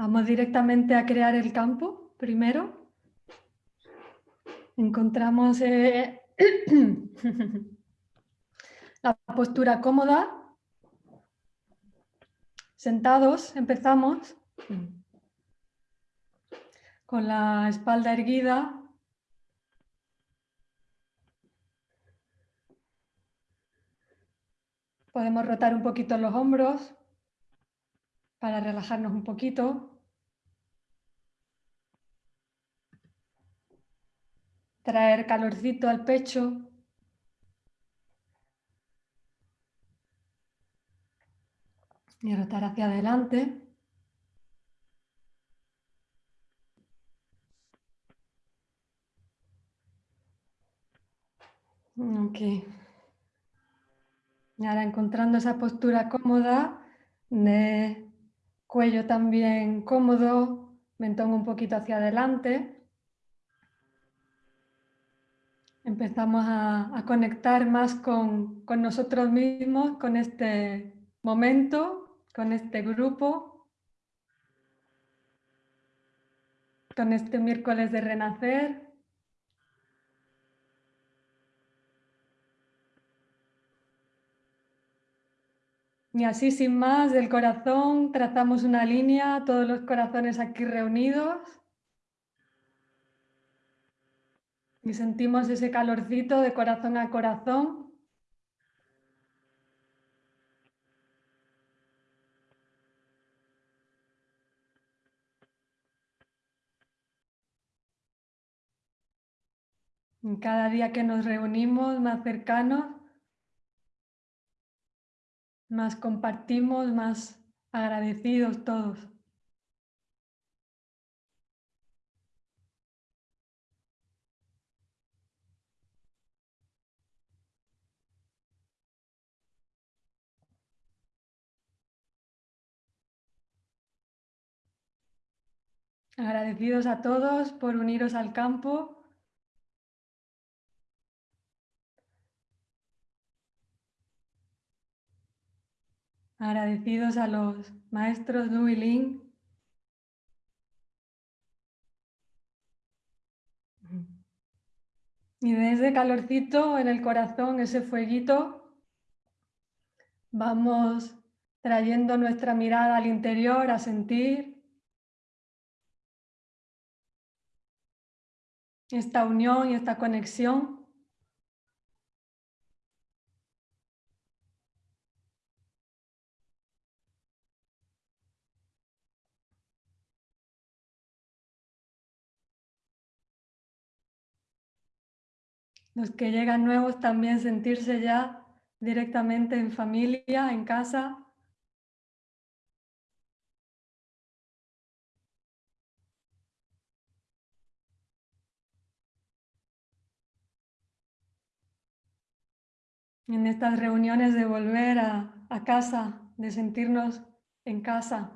Vamos directamente a crear el campo primero. Encontramos eh, la postura cómoda. Sentados, empezamos con la espalda erguida. Podemos rotar un poquito los hombros para relajarnos un poquito. Traer calorcito al pecho. Y rotar hacia adelante. Ok. Y ahora encontrando esa postura cómoda de cuello también cómodo, mentón un poquito hacia adelante. Empezamos a, conectar más con, nosotros mismos, con este momento, con este grupo, con este miércoles de renacer. Y así sin más del corazón trazamos una línea, todos los corazones aquí reunidos. Y sentimos ese calorcito de corazón a corazón. cada día que nos reunimos más cercanos, más compartimos, más agradecidos todos. Agradecidos a todos por uniros al campo Agradecidos a los maestros Nu y Ling. Y desde calorcito en el corazón, ese fueguito, vamos trayendo nuestra mirada al interior a sentir esta unión y esta conexión. Los que llegan nuevos también sentirse ya directamente en familia, en casa. En estas reuniones de volver a, casa, de sentirnos en casa.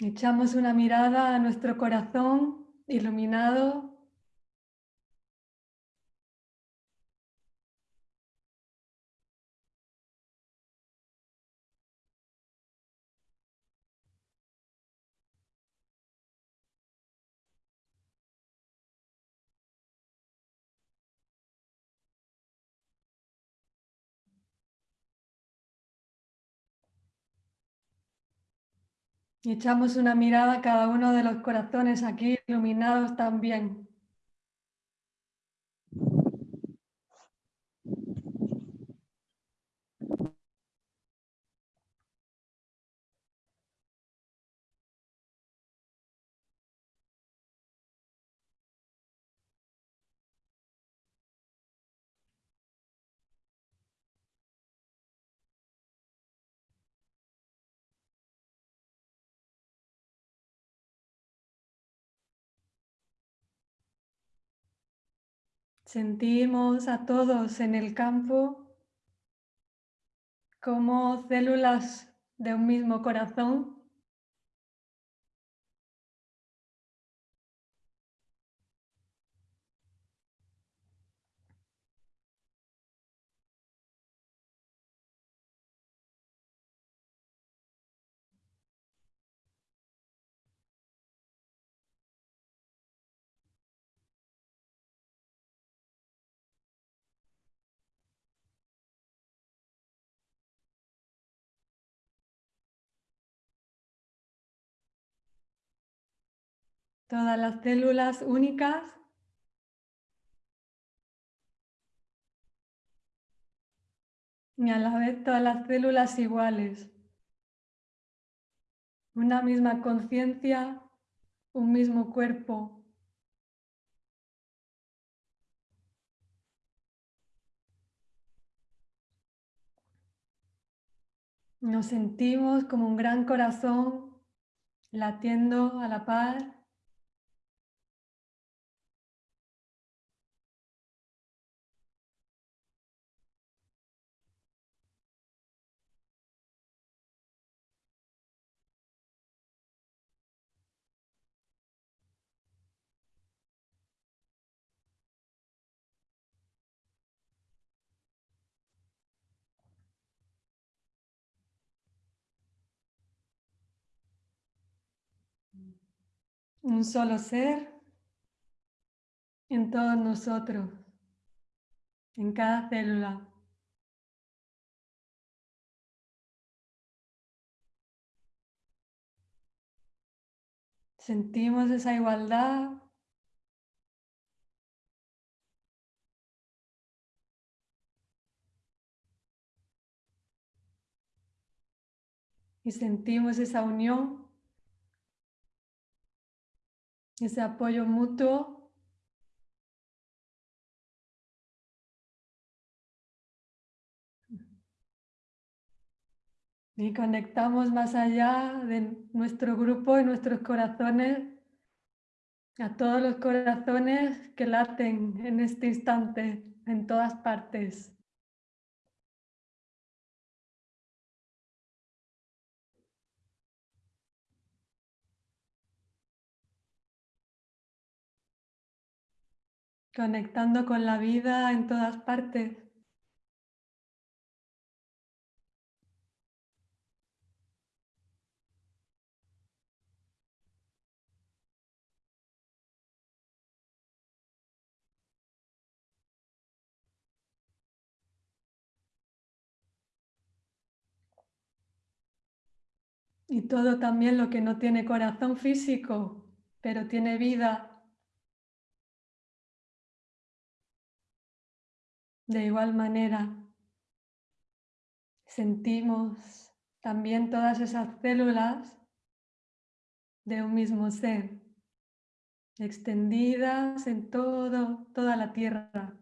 Echamos una mirada a nuestro corazón iluminado. Y echamos una mirada a cada uno de los corazones aquí iluminados también. Sentimos a todos en el campo como células de un mismo corazón. Todas las células únicas y a la vez todas las células iguales. Una misma conciencia, un mismo cuerpo. Nos sentimos como un gran corazón latiendo a la par. Un solo ser en todos nosotros, en cada célula. Sentimos esa igualdad. Y sentimos esa unión ese apoyo mutuo. Y conectamos más allá de nuestro grupo y nuestros corazones a todos los corazones que laten en este instante en todas partes. Conectando con la vida en todas partes. Y todo también lo que no tiene corazón físico, pero tiene vida De igual manera, sentimos también todas esas células de un mismo ser, extendidas en todo, toda la Tierra.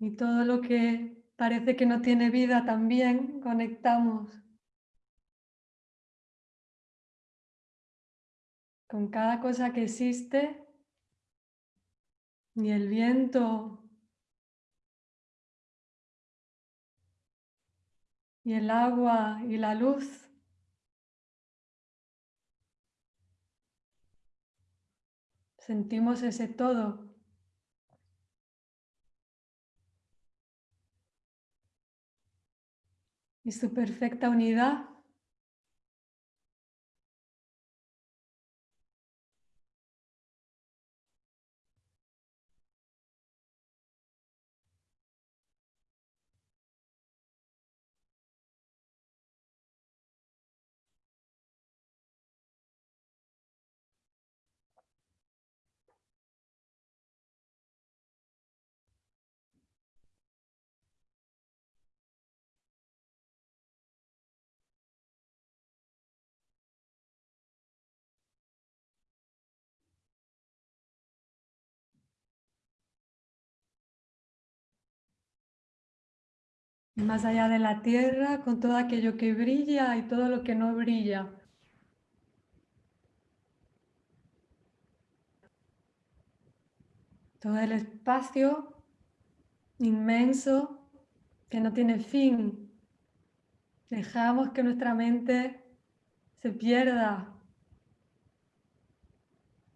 Y todo lo que parece que no tiene vida también conectamos con cada cosa que existe y el viento y el agua y la luz. Sentimos ese todo. Y su perfecta unidad. Más allá de la tierra, con todo aquello que brilla y todo lo que no brilla. Todo el espacio inmenso que no tiene fin. Dejamos que nuestra mente se pierda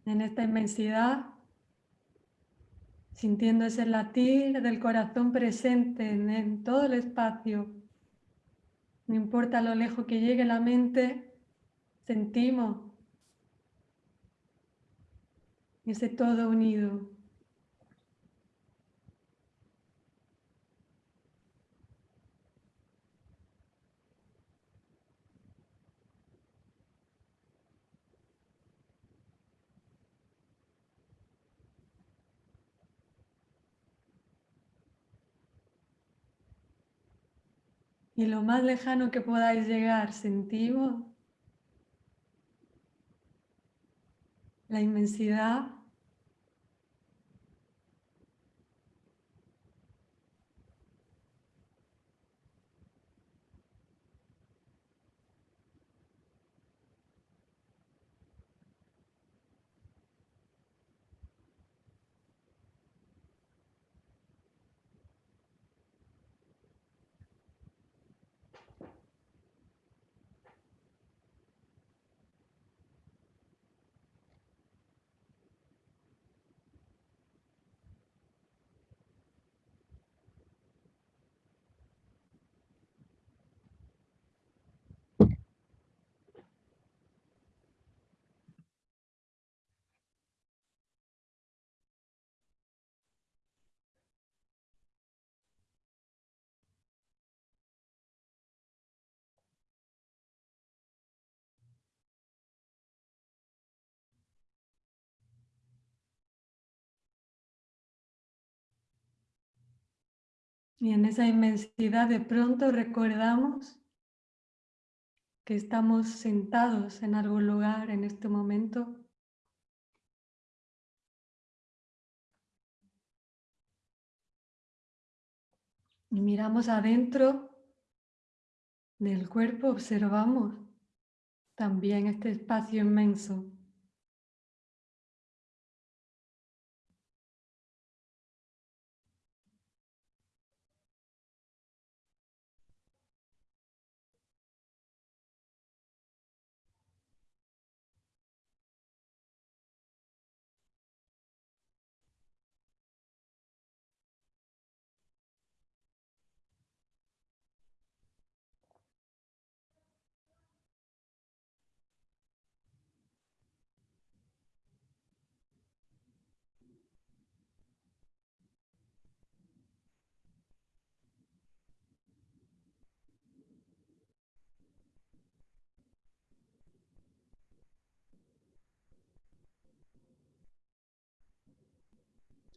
en esta inmensidad sintiendo ese latir del corazón presente en, todo el espacio. No importa lo lejos que llegue la mente, sentimos ese todo unido. Y lo más lejano que podáis llegar, sentimos la inmensidad Y en esa inmensidad de pronto recordamos que estamos sentados en algún lugar en este momento. Y miramos adentro del cuerpo, observamos también este espacio inmenso.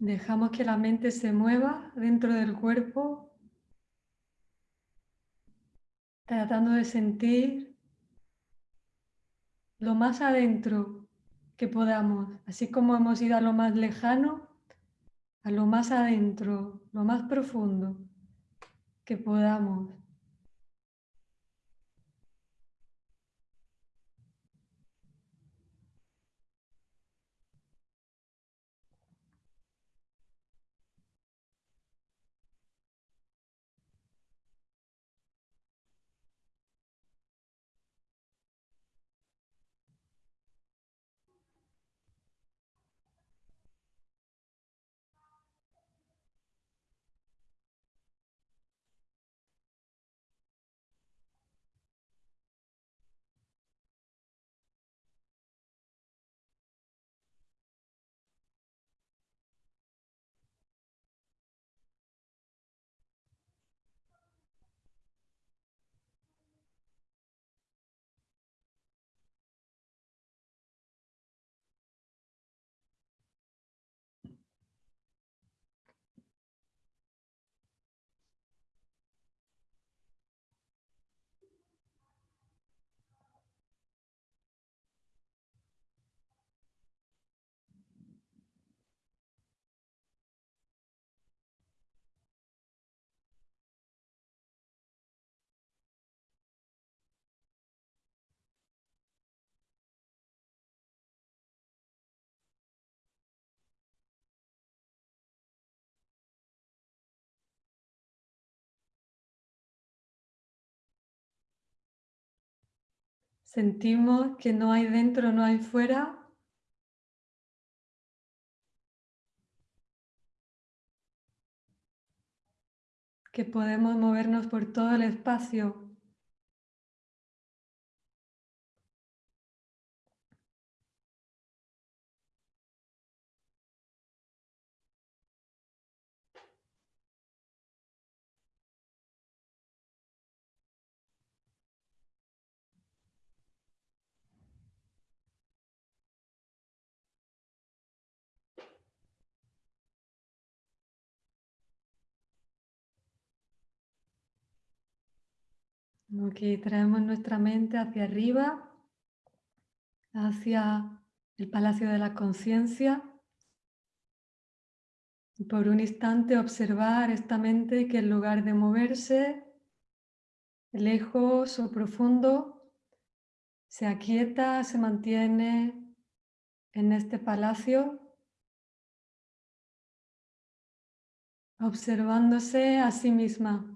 Dejamos que la mente se mueva dentro del cuerpo, tratando de sentir lo más adentro que podamos, así como hemos ido a lo más lejano, a lo más adentro, lo más profundo que podamos. Sentimos que no hay dentro, no hay fuera. Que podemos movernos por todo el espacio. Aquí traemos nuestra mente hacia arriba, hacia el Palacio de la Conciencia. Por un instante observar esta mente que en lugar de moverse lejos o profundo, se aquieta, se mantiene en este palacio, observándose a sí misma.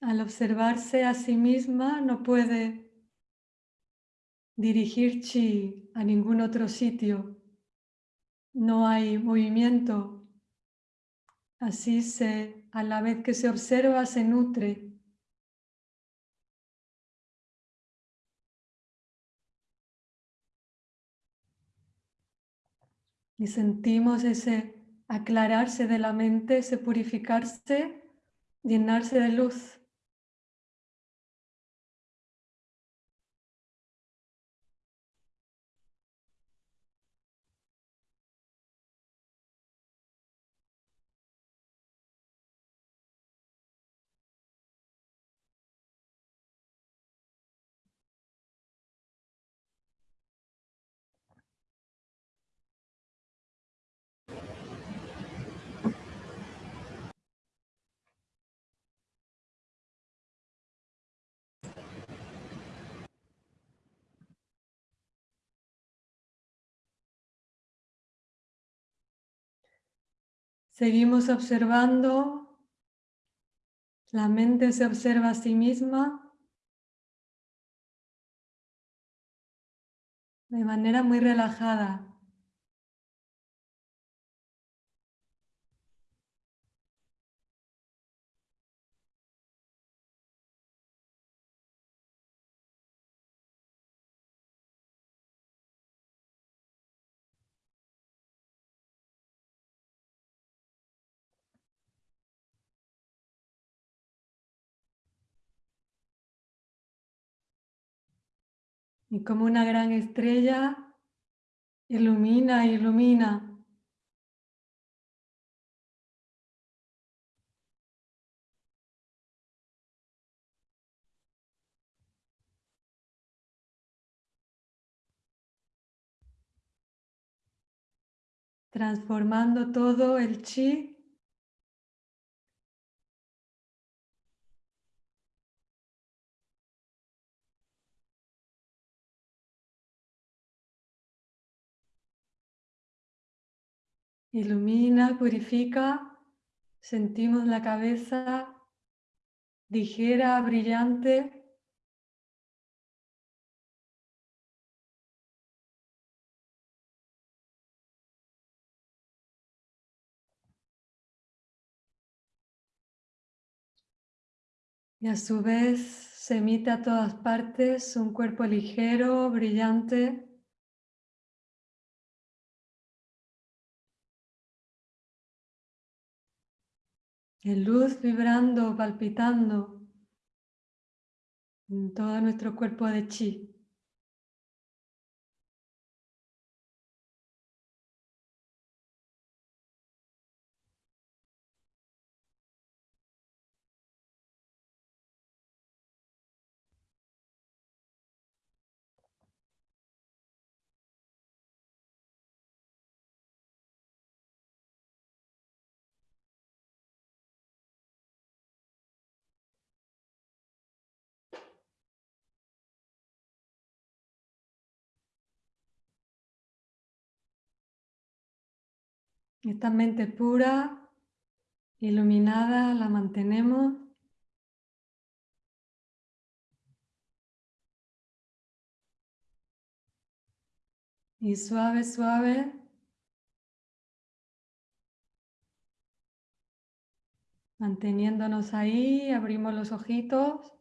Al observarse a sí misma no puede dirigir chi a ningún otro sitio. No hay movimiento. Así se, a la vez que se observa, se nutre. Y sentimos ese aclararse de la mente, ese purificarse, llenarse de luz. Seguimos observando, la mente se observa a sí misma de manera muy relajada. Y como una gran estrella, ilumina, ilumina. Transformando todo el chi Ilumina, purifica, sentimos la cabeza ligera, brillante. Y a su vez se emite a todas partes un cuerpo ligero, brillante. En luz vibrando, palpitando en todo nuestro cuerpo de chi. Esta mente pura, iluminada, la mantenemos. Y suave, suave, manteniéndonos ahí, abrimos los ojitos.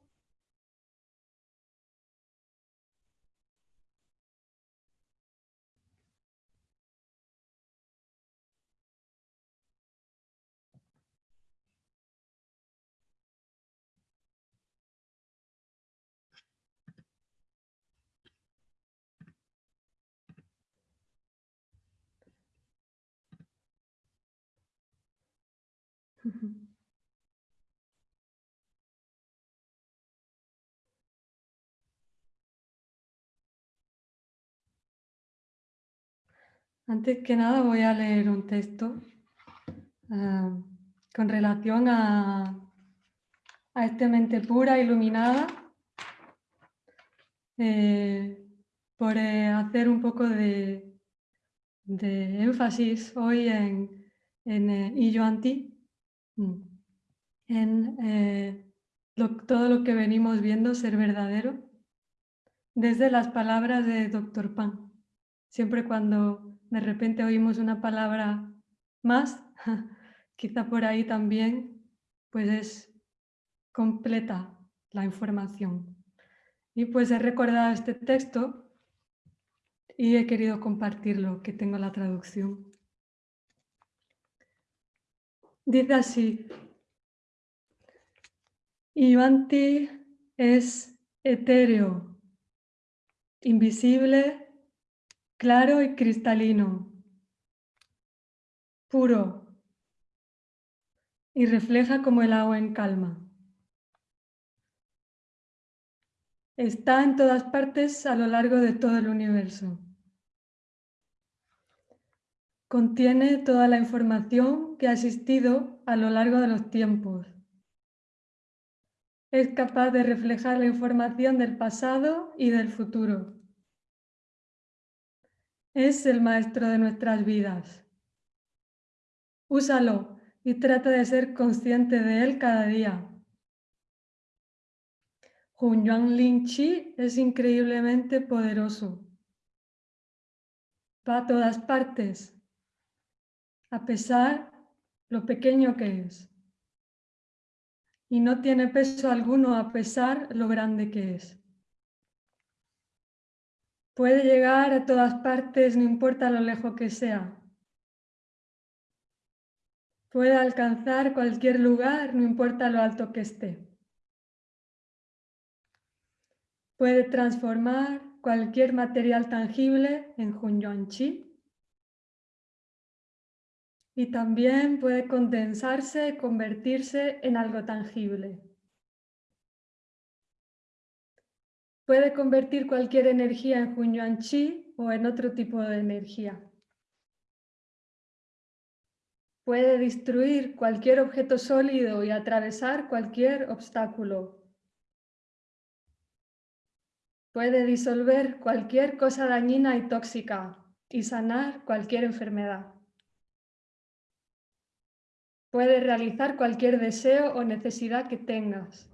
Antes que nada voy a leer un texto ah, con relación a, a esta mente pura, iluminada, eh, por eh, hacer un poco de, de énfasis hoy en, en eh, Anti, en eh, todo lo que venimos viendo ser verdadero, desde las palabras de Dr. Pan. Siempre cuando de repente oímos una palabra más, quizá por ahí también, pues es completa la información. Y pues he recordado este texto y he querido compartirlo, que tengo la traducción. Dice así, Ivanti es etéreo, invisible, claro y cristalino, puro y refleja como el agua en calma. Está en todas partes a lo largo de todo el universo. Contiene toda la información que ha existido a lo largo de los tiempos. Es capaz de reflejar la información del pasado y del futuro. Es el maestro de nuestras vidas. Úsalo y trata de ser consciente de él cada día. Hunyuan Lin Chi es increíblemente poderoso. Va a todas partes, a pesar lo pequeño que es. Y no tiene peso alguno a pesar lo grande que es. Puede llegar a todas partes, no importa lo lejos que sea. Puede alcanzar cualquier lugar, no importa lo alto que esté. Puede transformar cualquier material tangible en Hunyuan Chi. Y también puede condensarse y convertirse en algo tangible. Puede convertir cualquier energía en Hunyuan Chi o en otro tipo de energía. Puede destruir cualquier objeto sólido y atravesar cualquier obstáculo. Puede disolver cualquier cosa dañina y tóxica y sanar cualquier enfermedad. Puede realizar cualquier deseo o necesidad que tengas.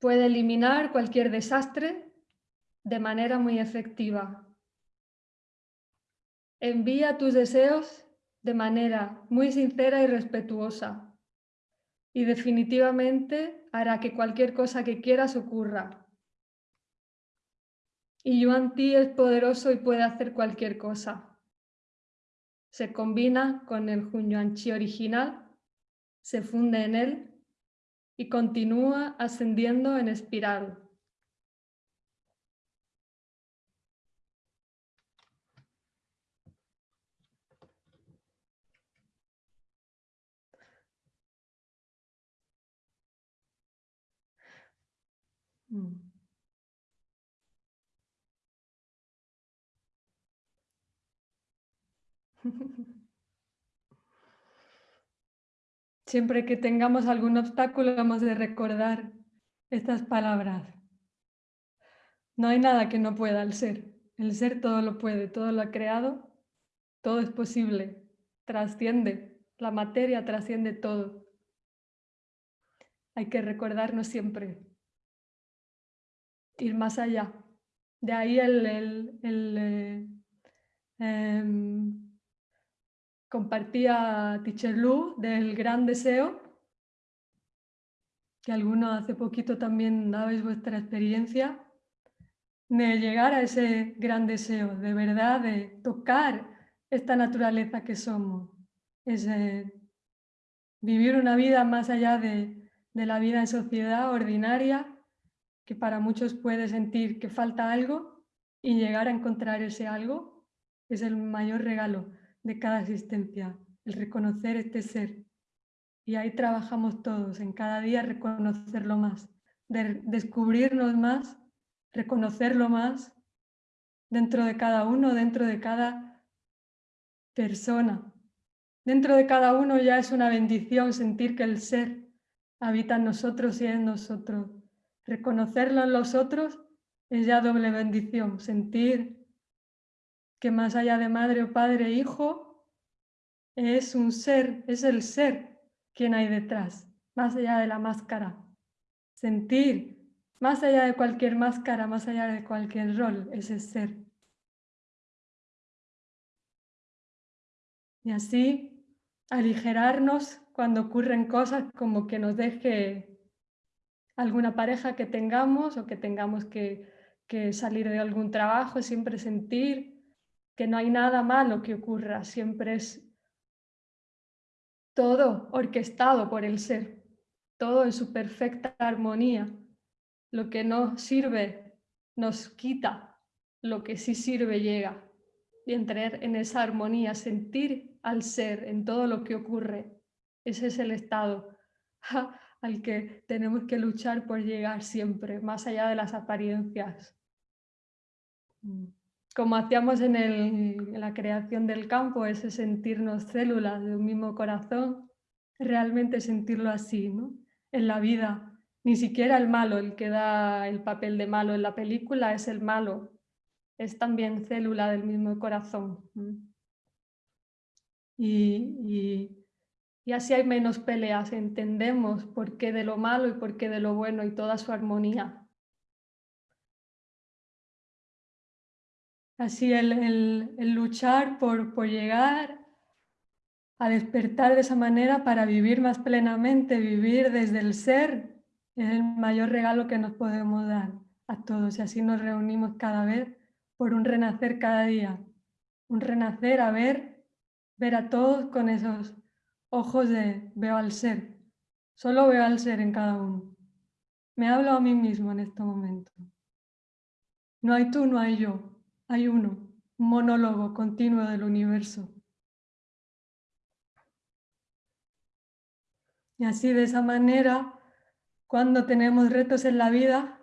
Puede eliminar cualquier desastre de manera muy efectiva. Envía tus deseos de manera muy sincera y respetuosa. y definitivamente hará que cualquier cosa que quieras ocurra. Y Yuan Ti es poderoso y puede hacer cualquier cosa. Se combina con el Hun Yuan Chi original, se funde en él y continúa ascendiendo en espiral. Mm. Siempre que tengamos algún obstáculo hemos de recordar estas palabras. No hay nada que no pueda el ser. El ser todo lo puede, todo lo ha creado, todo es posible, trasciende, la materia trasciende todo. Hay que recordarnos siempre, ir más allá. De ahí el, el, eh, em, compartía Teacher del gran deseo, que algunos hace poquito también dabais vuestra experiencia, de llegar a ese gran deseo, de verdad, de tocar esta naturaleza que somos, es vivir una vida más allá de la vida en sociedad ordinaria, que para muchos puede sentir que falta algo y llegar a encontrar ese algo es el mayor regalo de cada existencia, el reconocer este ser. Y ahí trabajamos todos, en cada día reconocerlo más, de descubrirnos más, reconocerlo más dentro de cada uno, dentro de cada persona. Dentro de cada uno ya es una bendición sentir que el ser habita en nosotros y en nosotros. Reconocerlo en los otros es ya doble bendición, sentir que más allá de madre o padre e hijo, es un ser, es el ser quien hay detrás, más allá de la máscara. Sentir, más allá de cualquier máscara, más allá de cualquier rol, ese ser. Y así aligerarnos cuando ocurren cosas como que nos deje alguna pareja que tengamos o que tengamos que, que salir de algún trabajo, siempre sentir que no hay nada malo que ocurra, siempre es todo orquestado por el ser, todo en su perfecta armonía. Lo que no sirve nos quita, lo que sí sirve llega. Y entrar en esa armonía, sentir al ser en todo lo que ocurre, ese es el estado al que tenemos que luchar por llegar siempre, más allá de las apariencias. Mm como hacíamos en, la creación del campo, ese sentirnos células de un mismo corazón, realmente sentirlo así, ¿no? En la vida, ni siquiera el malo, el que da el papel de malo en la película es el malo, es también célula del mismo corazón. Y, y así hay menos peleas, entendemos por qué de lo malo y por qué de lo bueno y toda su armonía. Así el, luchar por, por llegar a despertar de esa manera para vivir más plenamente, vivir desde el ser, es el mayor regalo que nos podemos dar a todos. Y así nos reunimos cada vez por un renacer cada día. Un renacer a ver, ver a todos con esos ojos de veo al ser. Solo veo al ser en cada uno. Me hablo a mí mismo en este momento. No hay tú, no hay yo. Hay uno, un monólogo continuo del universo. Y así de esa manera, cuando tenemos retos en la vida,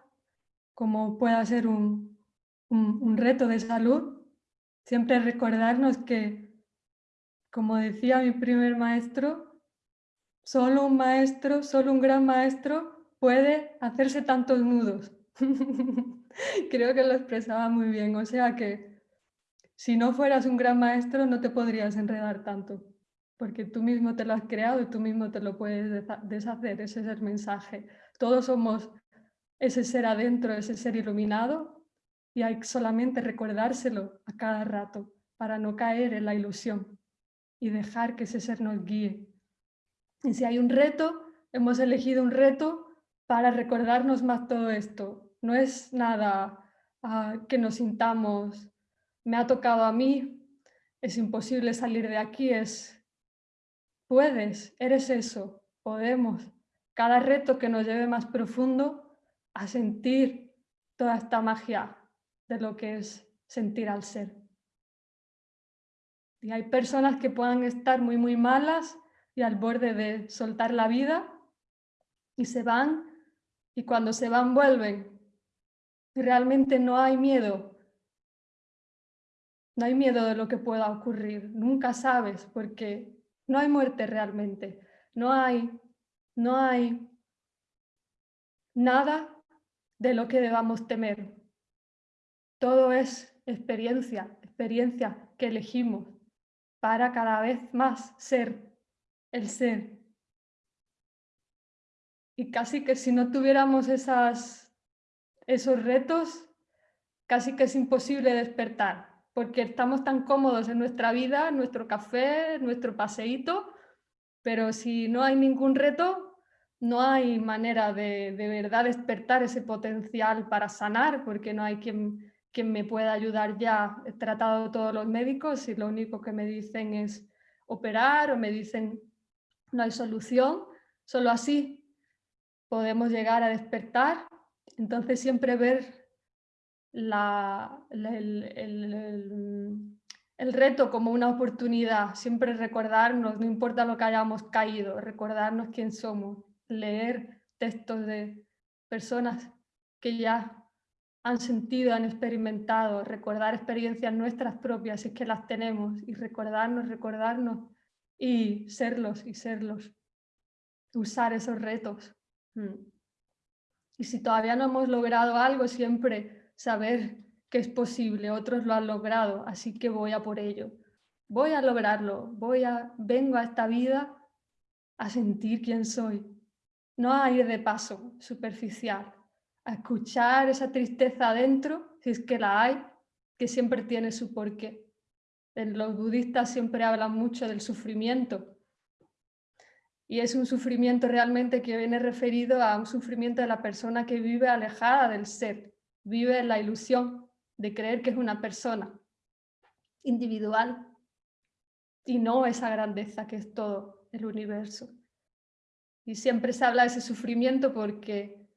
como pueda ser un, un, reto de salud, siempre recordarnos que, como decía mi primer maestro, solo un maestro, solo un gran maestro puede hacerse tantos nudos. Creo que lo expresaba muy bien, o sea que si no fueras un gran maestro no te podrías enredar tanto, porque tú mismo te lo has creado y tú mismo te lo puedes deshacer, ese es el mensaje. Todos somos ese ser adentro, ese ser iluminado y hay solamente recordárselo a cada rato para no caer en la ilusión y dejar que ese ser nos guíe. Y si hay un reto, hemos elegido un reto para recordarnos más todo esto. No es nada ah, que nos sintamos, me ha tocado a mí, es imposible salir de aquí, es, puedes, eres eso, podemos. Cada reto que nos lleve más profundo a sentir toda esta magia de lo que es sentir al ser. Y hay personas que puedan estar muy, muy malas y al borde de soltar la vida y se van y cuando se van vuelven. Realmente no hay miedo. No hay miedo de lo que pueda ocurrir. Nunca sabes porque no hay muerte realmente. No hay, no hay nada de lo que debamos temer. Todo es experiencia, experiencia que elegimos para cada vez más ser el ser. Y casi que si no tuviéramos esas, esos retos, casi que es imposible despertar, porque estamos tan cómodos en nuestra vida, nuestro café, nuestro paseíto, pero si no hay ningún reto, no hay manera de, de verdad despertar ese potencial para sanar, porque no hay quien me pueda ayudar ya. He tratado todos los médicos y lo único que me dicen es operar o me dicen no hay solución. Solo así podemos llegar a despertar. Entonces siempre ver el, el, reto como una oportunidad, siempre recordarnos, no importa lo que hayamos caído, recordarnos quién somos, leer textos de personas que ya han sentido, han experimentado, recordar experiencias nuestras propias, si es que las tenemos, y recordarnos, recordarnos, y serlos, y serlos, usar esos retos. Mm. Y si todavía no hemos logrado algo, siempre saber que es posible, otros lo han logrado, así que voy a por ello. Voy a lograrlo, voy a, vengo a esta vida a sentir quién soy, no a ir de paso superficial, a escuchar esa tristeza adentro, si es que la hay, que siempre tiene su porqué. Los budistas siempre hablan mucho del sufrimiento y es un sufrimiento realmente que viene referido a un sufrimiento de la persona que vive alejada del ser, vive la ilusión de creer que es una persona individual y no esa grandeza que es todo el universo. Y siempre se habla de ese sufrimiento porque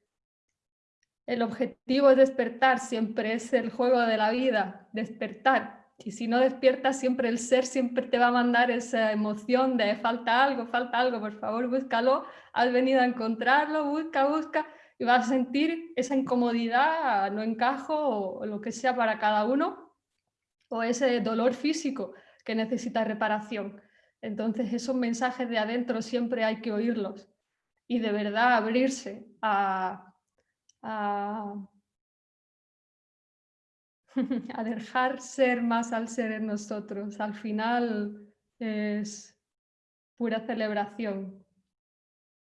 el objetivo es despertar, siempre es el juego de la vida, despertar. Y si no despiertas, siempre el ser siempre te va a mandar esa emoción de falta algo, falta algo, por favor búscalo, has venido a encontrarlo, busca, busca, y vas a sentir esa incomodidad, no encajo o, lo que sea para cada uno, o ese dolor físico que necesita reparación. Entonces esos mensajes de adentro siempre hay que oírlos y de verdad abrirse a, a, dejar ser más al ser en nosotros. Al final es pura celebración,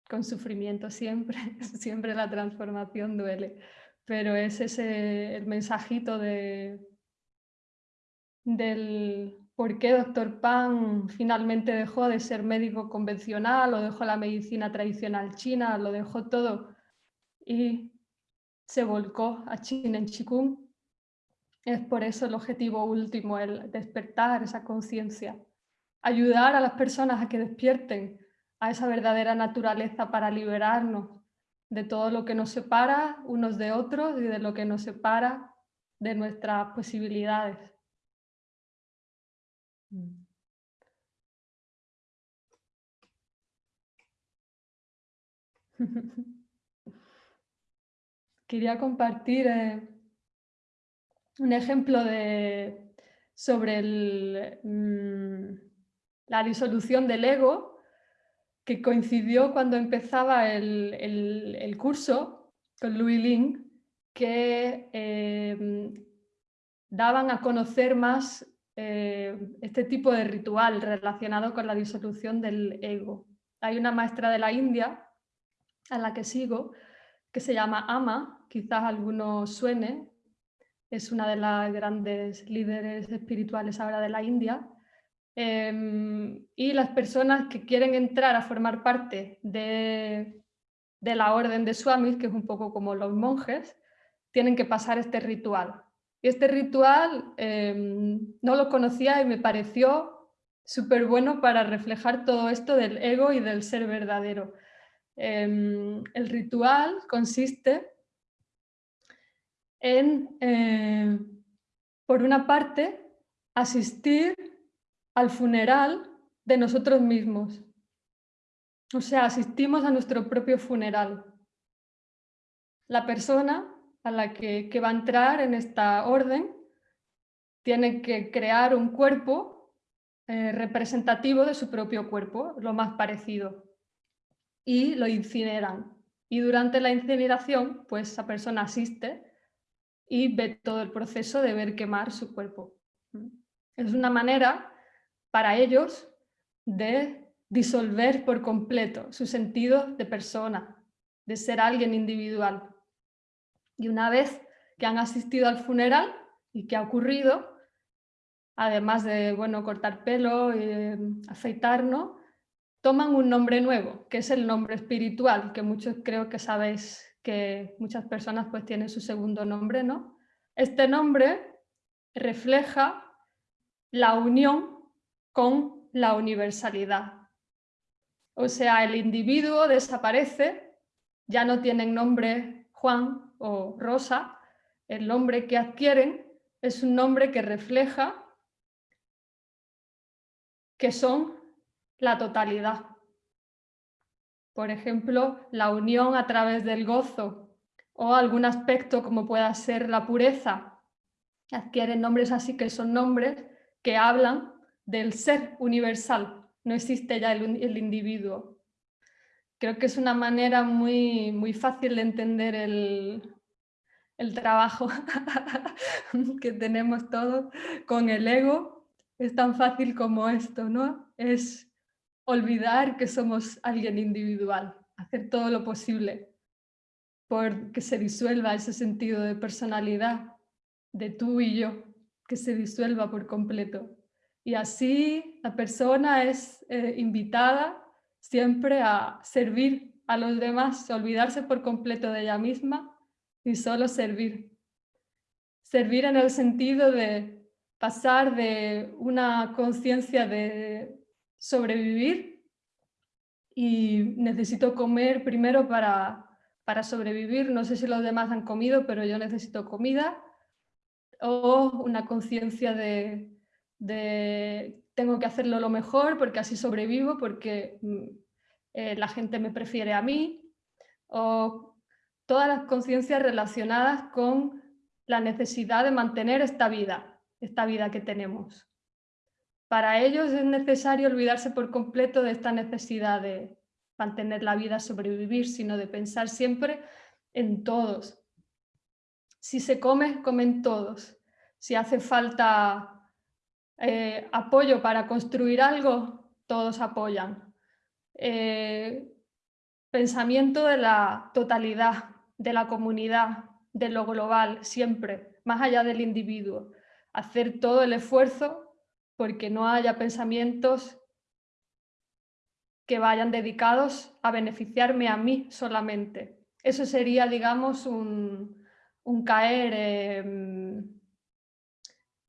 con sufrimiento siempre, siempre la transformación duele, pero es ese el mensajito de, del por qué Dr. Pan finalmente dejó de ser médico convencional o dejó la medicina tradicional china, lo dejó todo y se volcó a China en Chikung. Es por eso el objetivo último, el despertar esa conciencia, ayudar a las personas a que despierten a esa verdadera naturaleza para liberarnos de todo lo que nos separa unos de otros y de lo que nos separa de nuestras posibilidades. quería compartir eh, un ejemplo de, sobre mm, la disolución del ego que coincidió cuando empezaba el, curso con Louis Ling, que em, daban a conocer más eh, este tipo de ritual relacionado con la disolución del ego. Hay una maestra de la India a la que sigo, que se llama Ama, quizás alguno suene, es una de las grandes líderes espirituales ahora de la India, em, y las personas que quieren entrar a formar parte de de la orden de Swamis, que es un poco como los monjes, tienen que pasar este ritual. Y este ritual em, no lo conocía y me pareció súper bueno para reflejar todo esto del ego y del ser verdadero. Em, el ritual consiste en, eh, por una parte, asistir al funeral de nosotros mismos. O sea, asistimos a nuestro propio funeral. La persona a la que, va a entrar en esta orden tiene que crear un cuerpo eh, representativo de su propio cuerpo, lo más parecido, y lo incineran. Y durante la incineración, pues esa persona asiste y ve todo el proceso de ver quemar su cuerpo. Es una manera para ellos de disolver por completo su sentido de persona, de ser alguien individual. Y una vez que han asistido al funeral y que ha ocurrido, además de bueno, cortar pelo, eh, afeitarnos, toman un nombre nuevo, que es el nombre espiritual, que muchos creo que sabéis que muchas personas pues tienen su segundo nombre, ¿no? Este nombre refleja la unión con la universalidad. O sea, el individuo desaparece, ya no tienen nombre Juan o Rosa, el nombre que adquieren es un nombre que refleja que son la totalidad. Por ejemplo, la unión a través del gozo o algún aspecto como pueda ser la pureza. Adquieren nombres así que son nombres que hablan del ser universal. No existe ya el, individuo. Creo que es una manera muy, muy fácil de entender el, el trabajo que tenemos todos con el ego. Es tan fácil como esto, ¿no? Es olvidar que somos alguien individual, hacer todo lo posible por que se disuelva ese sentido de personalidad de tú y yo, que se disuelva por completo. Y así la persona es eh, invitada siempre a servir a los demás, olvidarse por completo de ella misma y solo servir. Servir en el sentido de pasar de una conciencia de sobrevivir y necesito comer primero para, para sobrevivir. No sé si los demás han comido, pero yo necesito comida. O una conciencia de, de, tengo que hacerlo lo mejor porque así sobrevivo, porque mm, eh, la gente me prefiere a mí. O todas las conciencias relacionadas con la necesidad de mantener esta vida, esta vida que tenemos. Para ellos es necesario olvidarse por completo de esta necesidad de mantener la vida, sobrevivir, sino de pensar siempre en todos. Si se come, comen todos. Si hace falta eh, apoyo para construir algo, todos apoyan. Eh, pensamiento de la totalidad, de la comunidad, de lo global, siempre, más allá del individuo. Hacer todo el esfuerzo porque no haya pensamientos que vayan dedicados a beneficiarme a mí solamente. Eso sería, digamos, un, caer,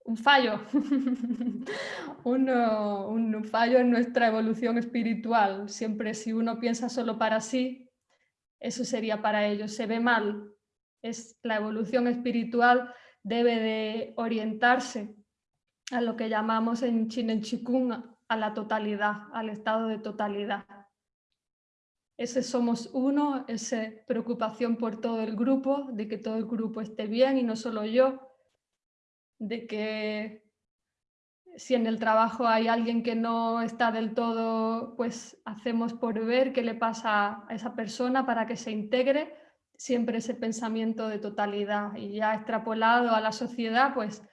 un fallo, un, fallo en nuestra evolución espiritual. Siempre si uno piensa solo para sí, eso sería para ellos, se ve mal. Es, la evolución espiritual debe de orientarse a lo que llamamos en Chinen Chikung a la totalidad, al estado de totalidad. Ese somos uno, esa preocupación por todo el grupo, de que todo el grupo esté bien y no solo yo, de que si en el trabajo hay alguien que no está del todo, pues hacemos por ver qué le pasa a esa persona para que se integre siempre ese pensamiento de totalidad y ya extrapolado a la sociedad, pues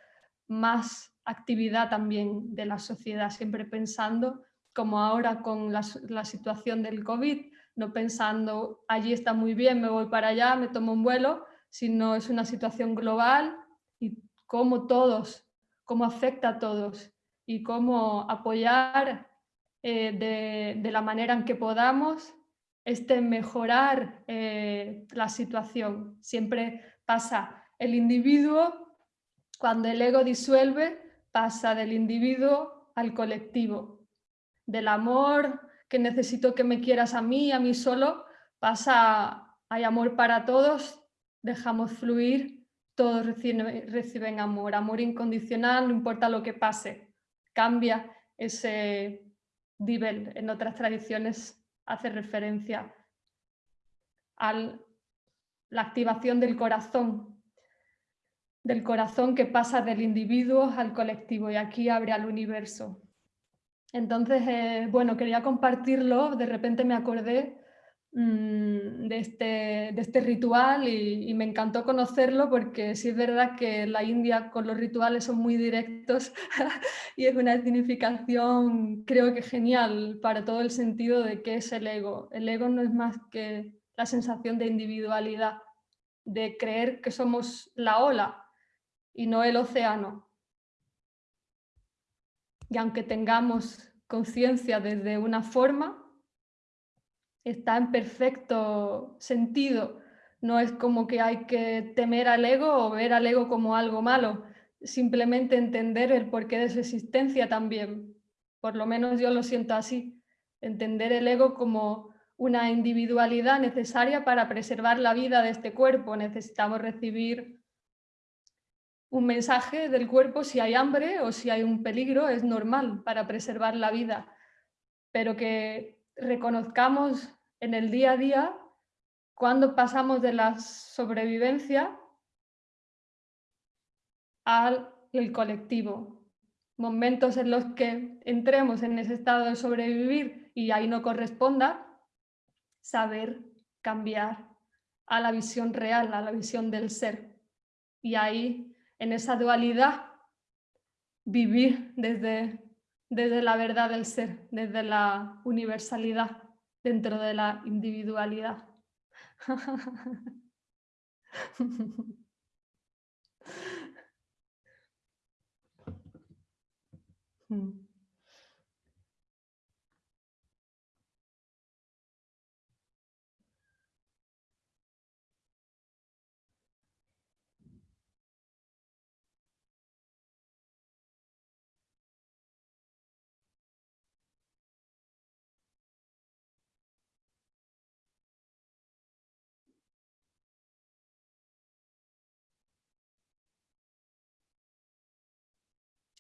más actividad también de la sociedad, siempre pensando, como ahora con la, situación del COVID, no pensando allí está muy bien, me voy para allá, me tomo un vuelo, sino es una situación global y cómo todos, cómo afecta a todos y cómo apoyar eh, de, de, la manera en que podamos este mejorar eh, la situación. Siempre pasa el individuo, cuando el ego disuelve, pasa del individuo al colectivo. Del amor que necesito que me quieras a mí, a mí solo, pasa hay amor para todos, dejamos fluir, todos reciben, amor, amor incondicional, no importa lo que pase, cambia ese nivel. En otras tradiciones hace referencia a la activación del corazón, del corazón que pasa del individuo al colectivo y aquí abre al universo. Entonces, eh, bueno, quería compartirlo, de repente me acordé Mm, de este, de este ritual y, me encantó conocerlo porque sí es verdad que la India con los rituales son muy directos y es una significación creo que genial para todo el sentido de qué es el ego. El ego no es más que la sensación de individualidad, de creer que somos la ola y no el océano. Y aunque tengamos conciencia desde una forma, está en perfecto sentido. No es como que hay que temer al ego o ver al ego como algo malo, simplemente entender el porqué de su existencia también. Por lo menos yo lo siento así, entender el ego como una individualidad necesaria para preservar la vida de este cuerpo. Necesitamos recibir un mensaje del cuerpo si hay hambre o si hay un peligro, es normal para preservar la vida, pero que reconozcamos en el día a día cuando pasamos de la sobrevivencia al colectivo. Momentos en los que entremos en ese estado de sobrevivir y ahí no corresponda, saber cambiar a la visión real, a la visión del ser. Y ahí, en esa dualidad, vivir desde, desde la verdad del ser, desde la universalidad dentro de la individualidad.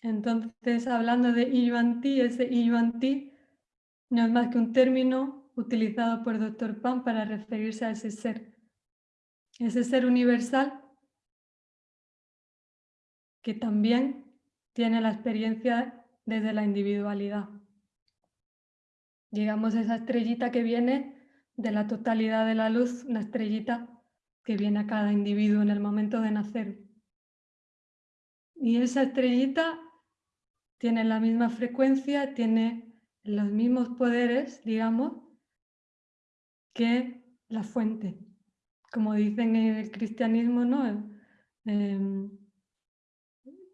Entonces, hablando de Yuan-Ti, ese Yuan-Ti no es más que un término utilizado por Dr. Pan para referirse a ese ser. Ese ser universal que también tiene la experiencia desde la individualidad. Digamos esa estrellita que viene de la totalidad de la luz, una estrellita que viene a cada individuo en el momento de nacer. Y esa estrellita tiene la misma frecuencia, tiene los mismos poderes, digamos, que la fuente. Como dicen en el cristianismo, ¿no? Em,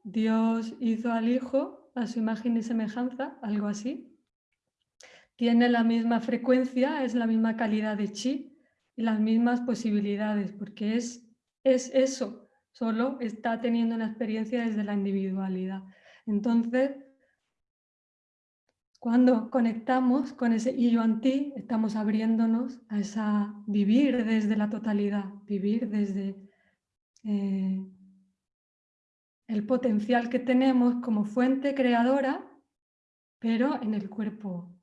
Dios hizo al Hijo a su imagen y semejanza, algo así. Tiene la misma frecuencia, es la misma calidad de chi y las mismas posibilidades, porque es, es eso, solo está teniendo una experiencia desde la individualidad. Entonces, cuando conectamos con ese yo ti, estamos abriéndonos a esa vivir desde la totalidad, vivir desde eh, el potencial que tenemos como fuente creadora, pero en el cuerpo.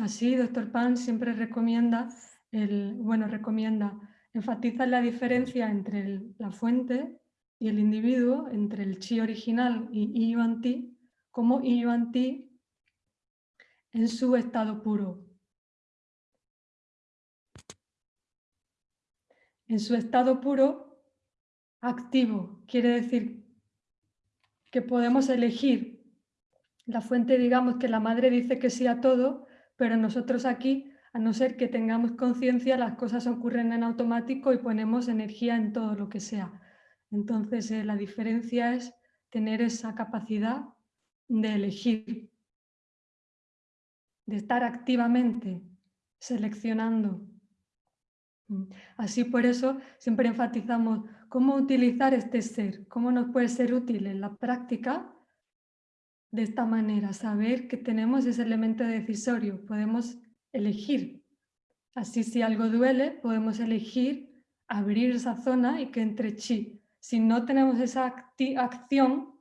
Así, Dr. Pan siempre recomienda, el, bueno, recomienda, enfatiza la diferencia entre la fuente y el individuo entre el chi original y yuan ti, como yuan ti en su estado puro. En su estado puro, activo, quiere decir que podemos elegir la fuente, digamos que la madre dice que sí a todo, pero nosotros aquí, a no ser que tengamos conciencia, las cosas ocurren en automático y ponemos energía en todo lo que sea. Entonces, eh, la diferencia es tener esa capacidad de elegir, de estar activamente seleccionando Mm. Así por eso siempre enfatizamos cómo utilizar este ser, cómo nos puede ser útil en la práctica de esta manera, saber que tenemos ese elemento decisorio, podemos elegir. Así si algo duele, podemos elegir abrir esa zona y que entre chi. Si no tenemos esa acción,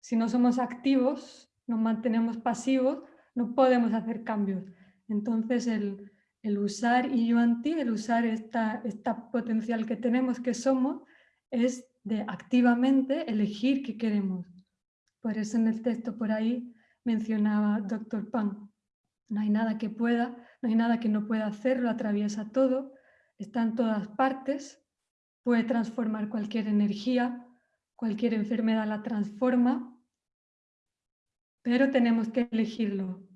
si no somos activos, nos mantenemos pasivos, no podemos hacer cambios. Entonces el, el usar Yuanti, el usar esta, esta potencial que tenemos, que somos, es de activamente elegir qué queremos. Por eso en el texto por ahí mencionaba Dr. Pan. No hay nada que pueda, no hay nada que no pueda hacer, lo atraviesa todo, está en todas partes, puede transformar cualquier energía, cualquier enfermedad la transforma, pero tenemos que elegirlo.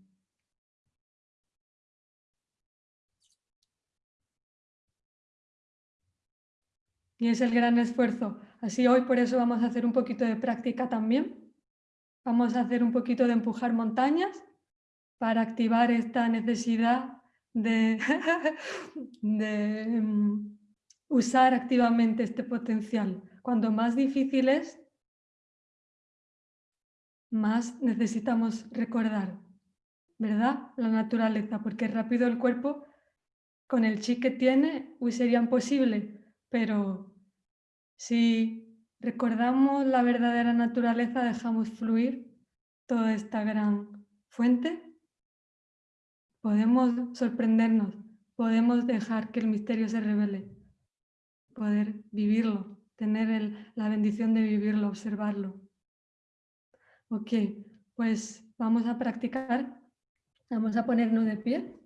Y es el gran esfuerzo. Así hoy por eso vamos a hacer un poquito de práctica también. Vamos a hacer un poquito de empujar montañas para activar esta necesidad de, mm, usar activamente este potencial. Cuando más difícil es, más necesitamos recordar, ¿verdad? La naturaleza, porque rápido el cuerpo, con el chi que tiene, sería imposible, pero si recordamos la verdadera naturaleza, dejamos fluir toda esta gran fuente, podemos sorprendernos, podemos dejar que el misterio se revele, poder vivirlo, tener la bendición de vivirlo, observarlo. Ok, pues vamos a practicar, vamos a ponernos de pie.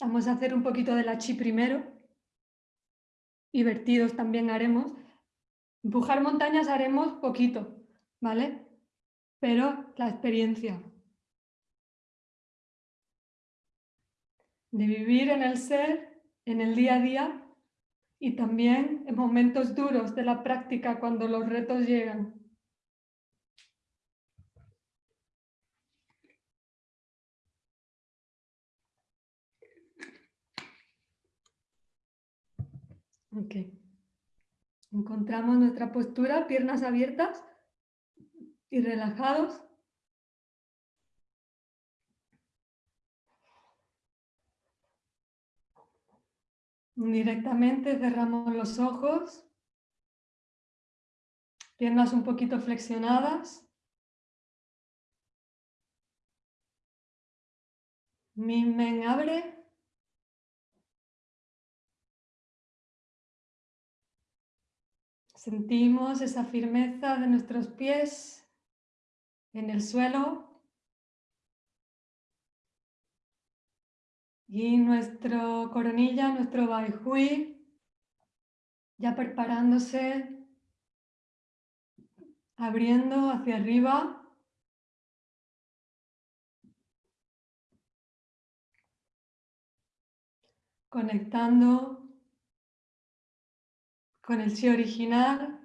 Vamos a hacer un poquito de la chi primero. Y vertidos también haremos. Empujar montañas haremos poquito, ¿vale? Pero la experiencia de vivir en el ser, en el día a día y también en momentos duros de la práctica cuando los retos llegan. Ok. Encontramos nuestra postura, piernas abiertas y relajados. Directamente cerramos los ojos, piernas un poquito flexionadas. Mi men abre. Sentimos esa firmeza de nuestros pies en el suelo y nuestro coronilla, nuestro baihui, ya preparándose, abriendo hacia arriba. Conectando con el sí original.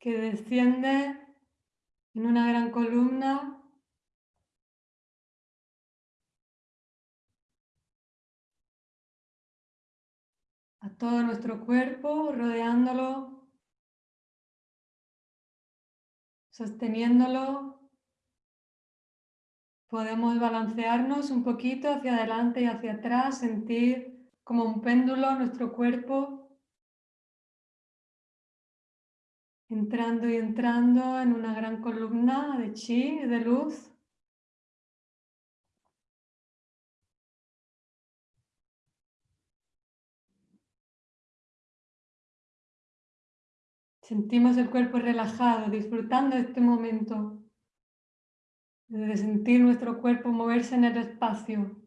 Que desciende en una gran columna. A todo nuestro cuerpo, rodeándolo, sosteniéndolo. Podemos balancearnos un poquito hacia adelante y hacia atrás, sentir como un péndulo nuestro cuerpo entrando y entrando en una gran columna de chi, de luz. Sentimos el cuerpo relajado, disfrutando de este momento de sentir nuestro cuerpo moverse en el espacio.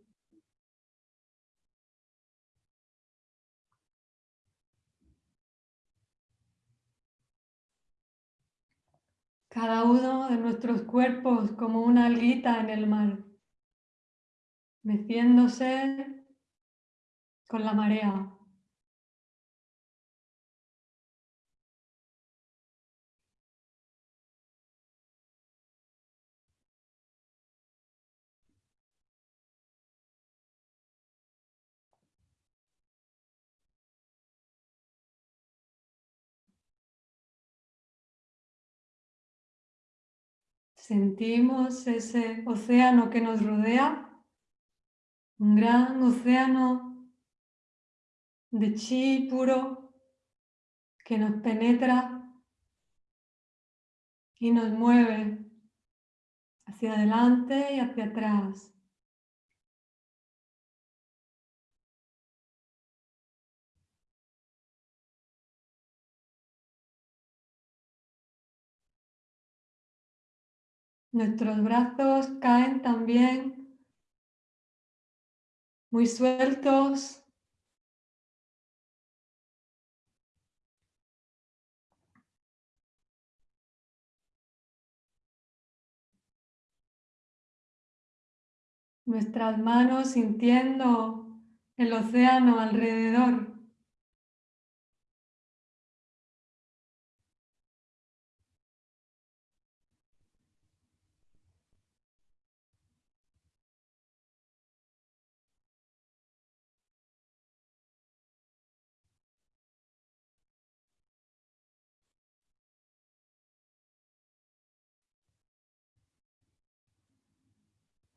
Cada uno de nuestros cuerpos como una alguita en el mar, meciéndose con la marea. Sentimos ese océano que nos rodea, un gran océano de chi puro que nos penetra y nos mueve hacia adelante y hacia atrás. Nuestros brazos caen también muy sueltos. Nuestras manos sintiendo el océano alrededor.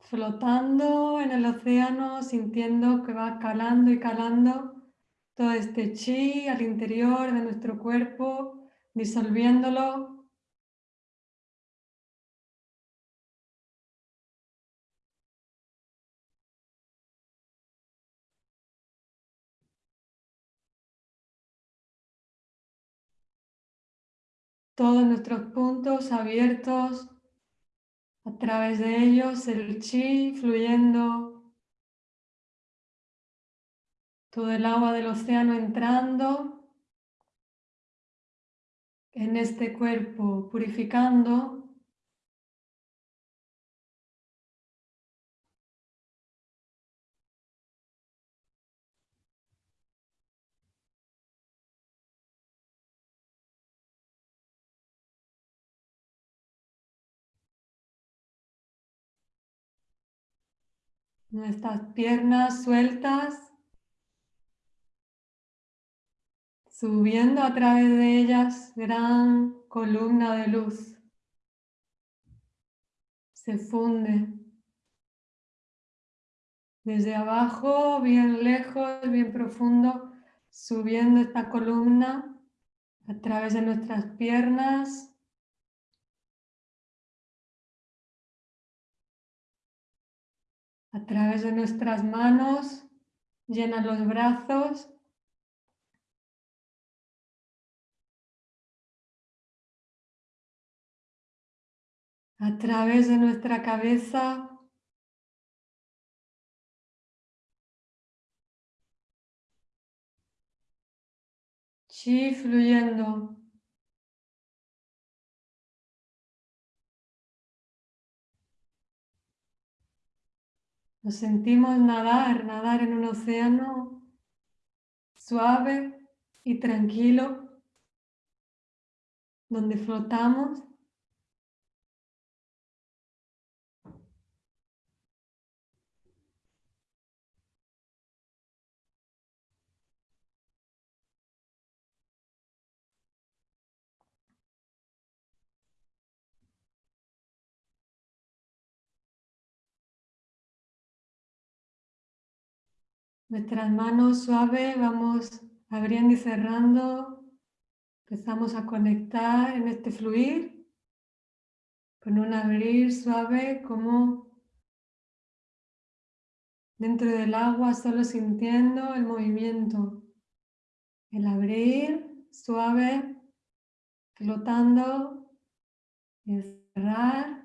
Flotando en el océano, sintiendo que va calando y calando todo este chi al interior de nuestro cuerpo, disolviéndolo. Todos nuestros puntos abiertos a través de ellos el chi fluyendo, todo el agua del océano entrando en este cuerpo, purificando nuestras piernas sueltas, subiendo a través de ellas gran columna de luz. Se funde desde abajo, bien lejos, bien profundo, subiendo esta columna a través de nuestras piernas, A través de nuestras manos, llena los brazos. A través de nuestra cabeza, chi fluyendo Nos sentimos nadar, nadar en un océano suave y tranquilo, donde flotamos. Nuestras manos suaves vamos abriendo y cerrando. Empezamos a conectar en este fluir con un abrir suave como dentro del agua solo sintiendo el movimiento. El abrir suave, flotando y cerrar.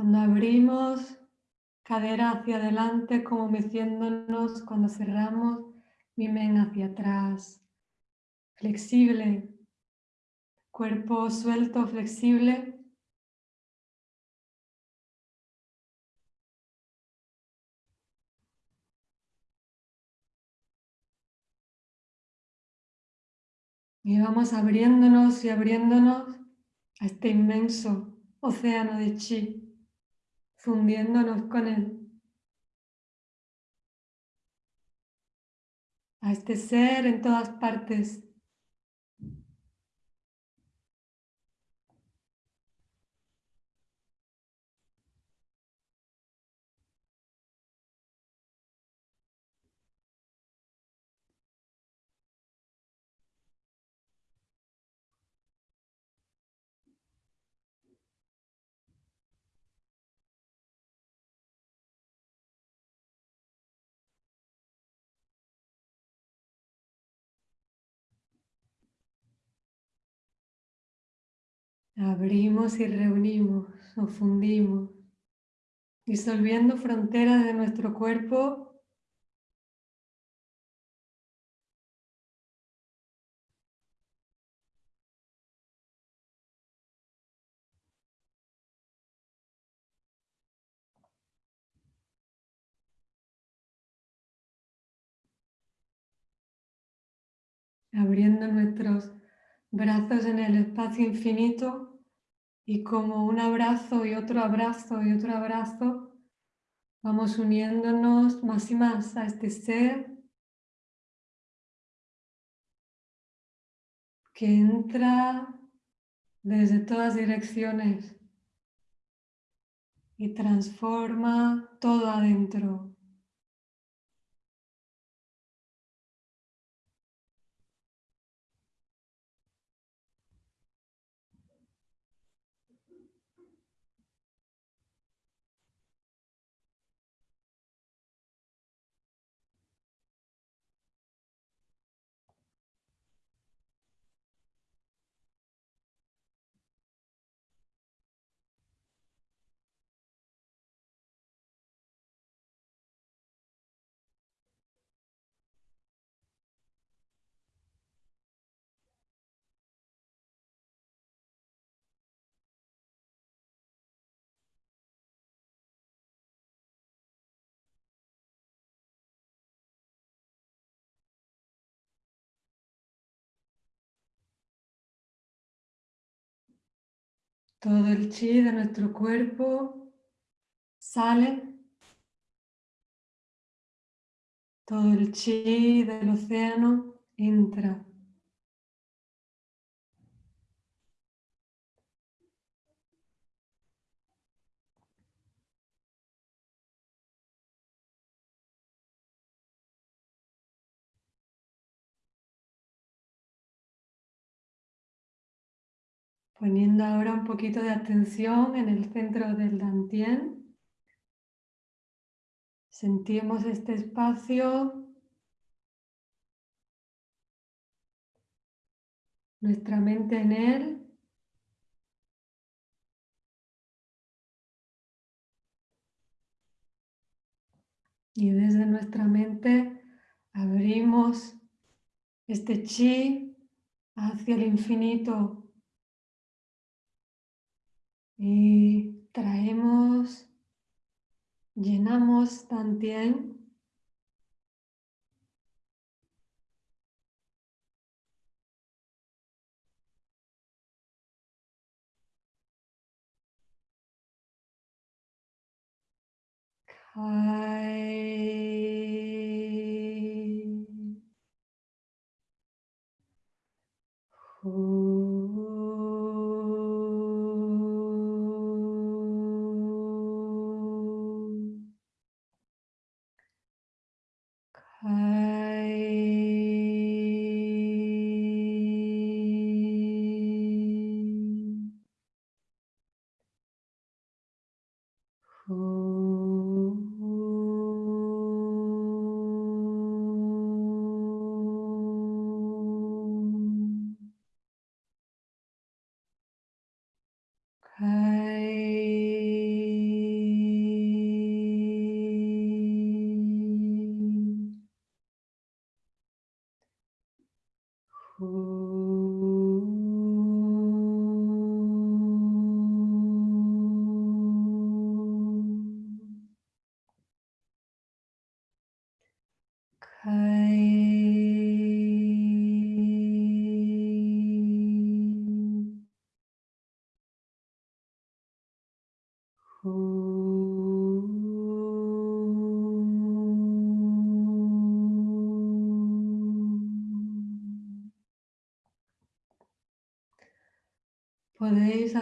Cuando abrimos cadera hacia adelante como meciéndonos, cuando cerramos mimen hacia atrás. Flexible, cuerpo suelto, flexible. Y vamos abriéndonos y abriéndonos a este inmenso océano de chi, fundiéndonos con él. A este ser en todas partes. Abrimos y reunimos, nos fundimos, disolviendo fronteras de nuestro cuerpo. Abriendo nuestros brazos en el espacio infinito y como un abrazo y otro abrazo y otro abrazo, vamos uniéndonos más y más a este ser que entra desde todas direcciones y transforma todo adentro. Todo el chi de nuestro cuerpo sale. Todo el chi del océano entra. Poniendo ahora un poquito de atención en el centro del dantien. Sentimos este espacio. Nuestra mente en él. Y desde nuestra mente abrimos este chi hacia el infinito y traemos, llenamos Tantien. Kai.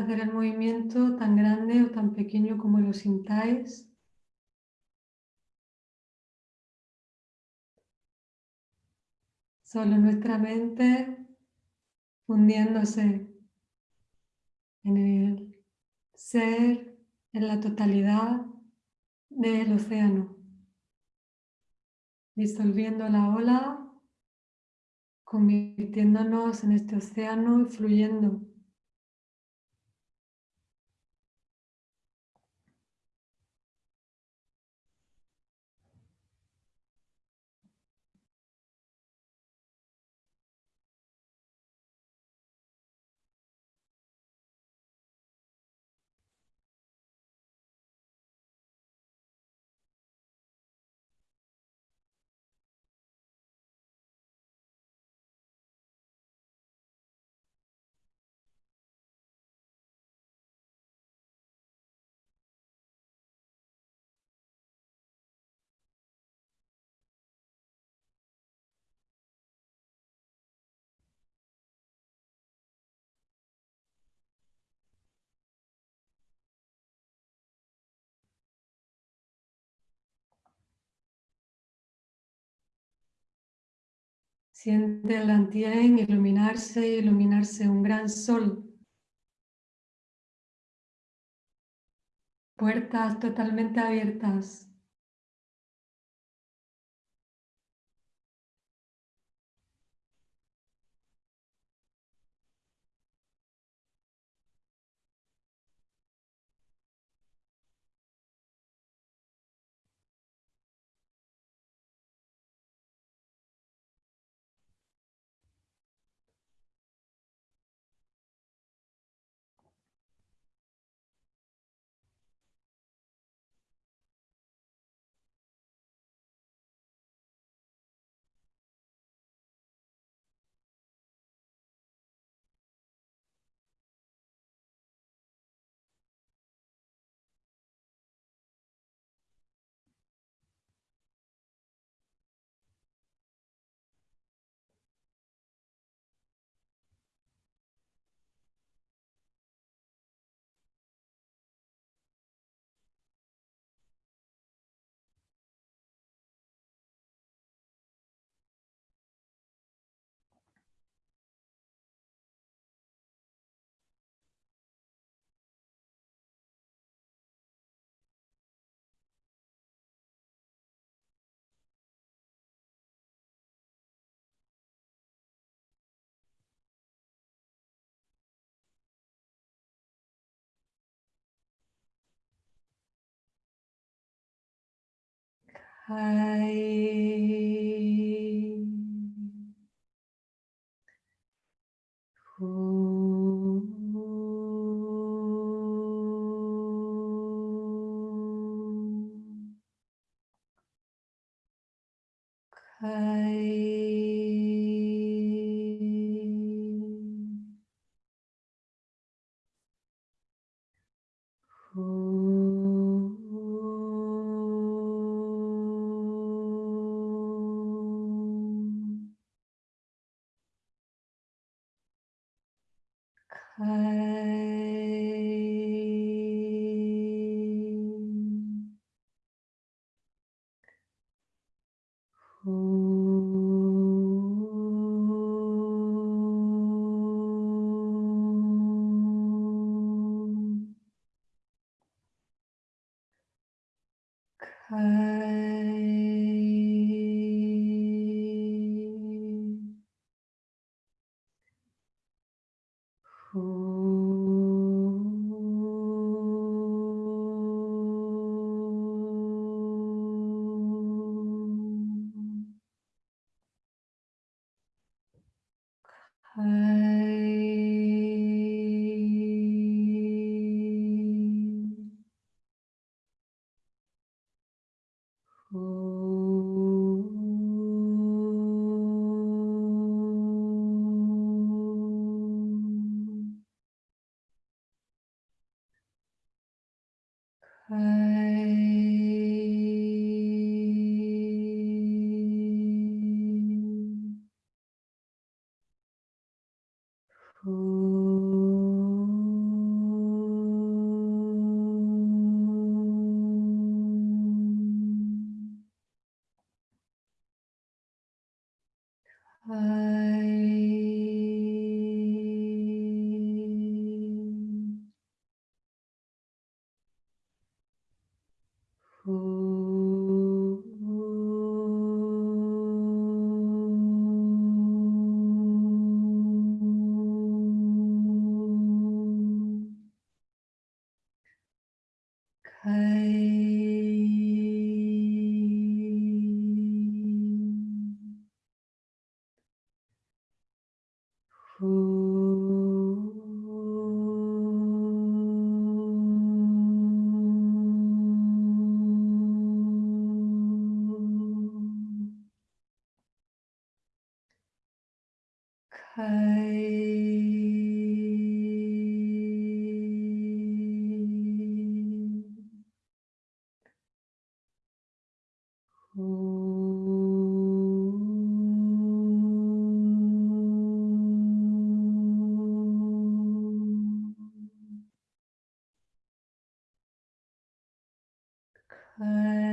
Hacer el movimiento tan grande o tan pequeño como lo sintáis. Solo nuestra mente fundiéndose en el ser, en la totalidad del océano, disolviendo la ola, convirtiéndonos en este océano y fluyendo Siente el Antien iluminarse, iluminarse un gran sol. Puertas totalmente abiertas. Hai. 嗯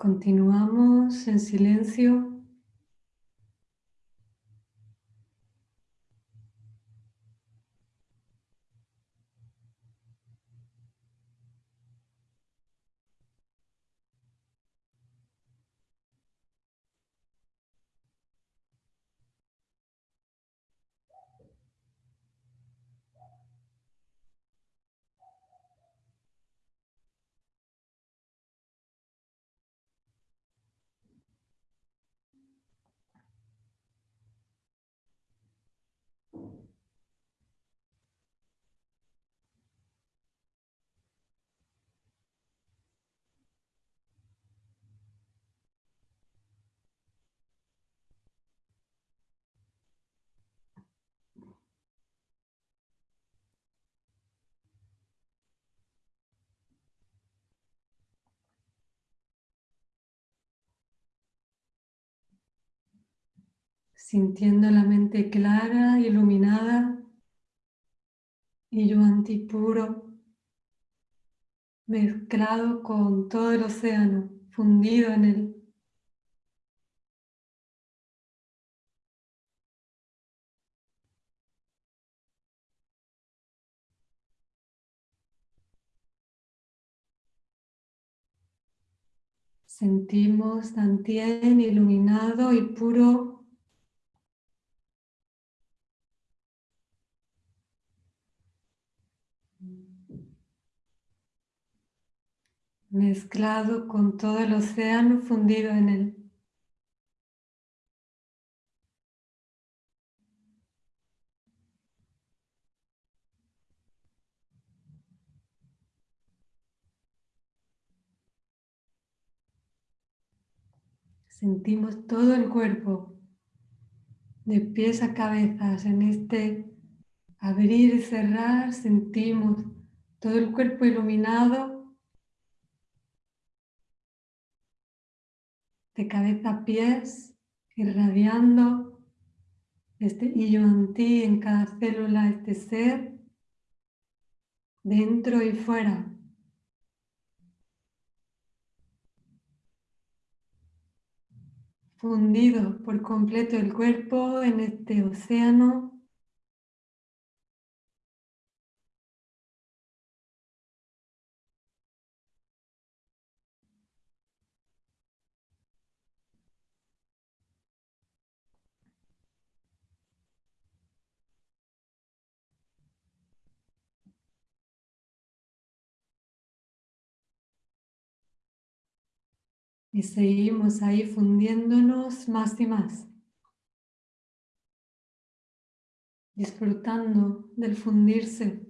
Continuamos en silencio. Sintiendo la mente clara, iluminada, y yo antipuro, mezclado con todo el océano, fundido en él. Sentimos Dantien iluminado y puro mezclado con todo el océano fundido en él. Sentimos todo el cuerpo, de pies a cabezas, en este abrir y cerrar, sentimos todo el cuerpo iluminado de cabeza a pies, irradiando este yo en ti, en cada célula, este ser, dentro y fuera. Fundido por completo el cuerpo en este océano Y seguimos ahí fundiéndonos más y más. Disfrutando del fundirse.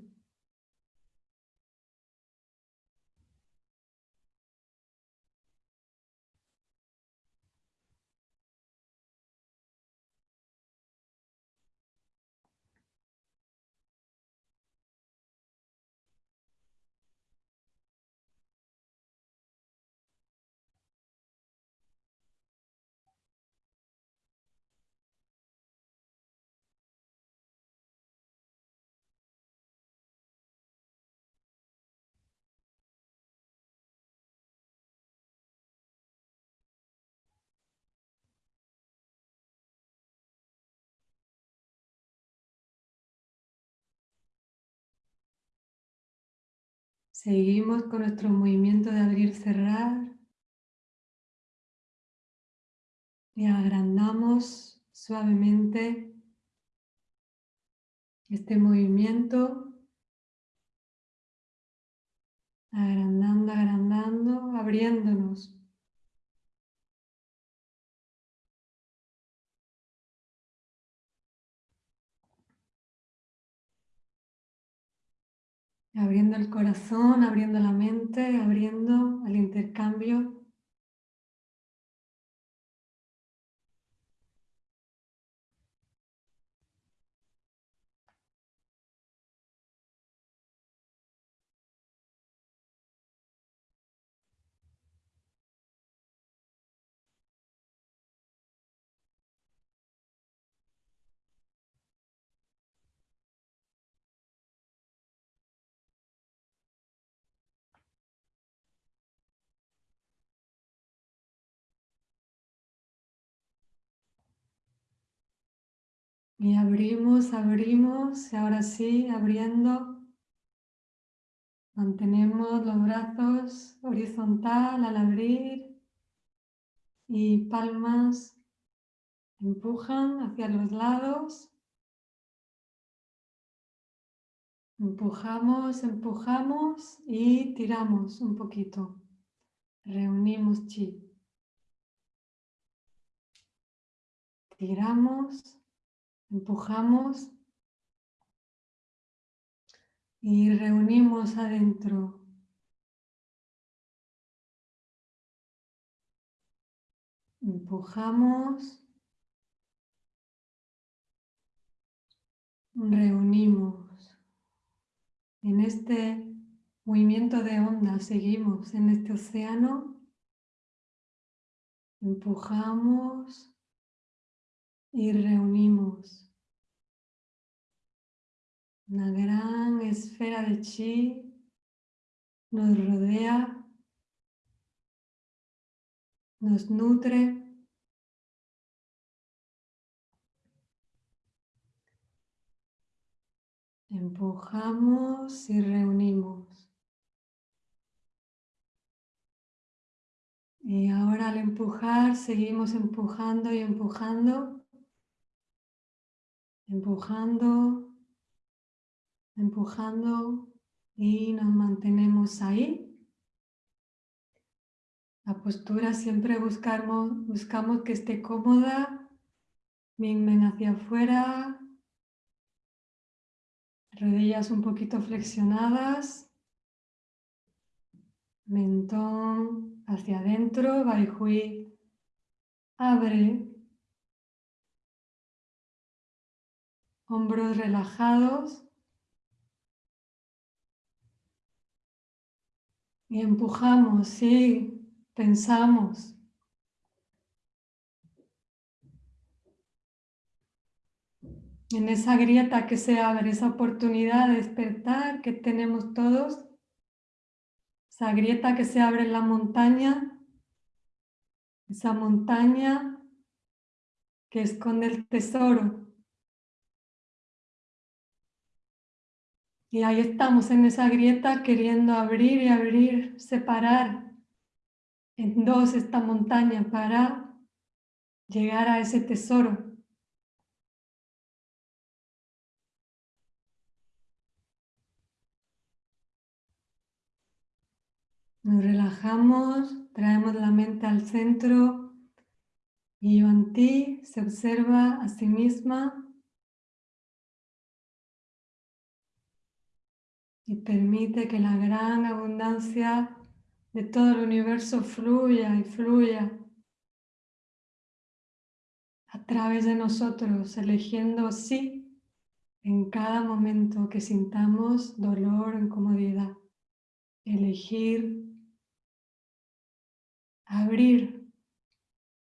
Seguimos con nuestro movimiento de abrir-cerrar. Y agrandamos suavemente este movimiento. Agrandando, agrandando, abriéndonos. Abriendo el corazón, abriendo la mente, abriendo al intercambio. Y abrimos, abrimos, y ahora sí, abriendo. Mantenemos los brazos horizontal al abrir y palmas empujan hacia los lados. Empujamos, empujamos y tiramos un poquito. Reunimos chi. Tiramos Empujamos y reunimos adentro. Empujamos. Reunimos. En este movimiento de onda seguimos en este océano. Empujamos y reunimos una gran esfera de chi nos rodea, nos nutre. Empujamos y reunimos. Y ahora al empujar, seguimos empujando y empujando empujando, empujando y nos mantenemos ahí. La postura siempre buscamos, buscamos que esté cómoda, bien hacia afuera, rodillas un poquito flexionadas, mentón hacia adentro, Baihui abre hombros relajados y empujamos, sí, pensamos. En esa grieta que se abre, esa oportunidad de despertar que tenemos todos, esa grieta que se abre en la montaña, esa montaña que esconde el tesoro Y ahí estamos en esa grieta queriendo abrir y abrir, separar en dos esta montaña para llegar a ese tesoro. Nos relajamos, traemos la mente al centro y ti se observa a sí misma y permite que la gran abundancia de todo el universo fluya y fluya a través de nosotros, eligiendo sí en cada momento que sintamos dolor o incomodidad. Elegir abrir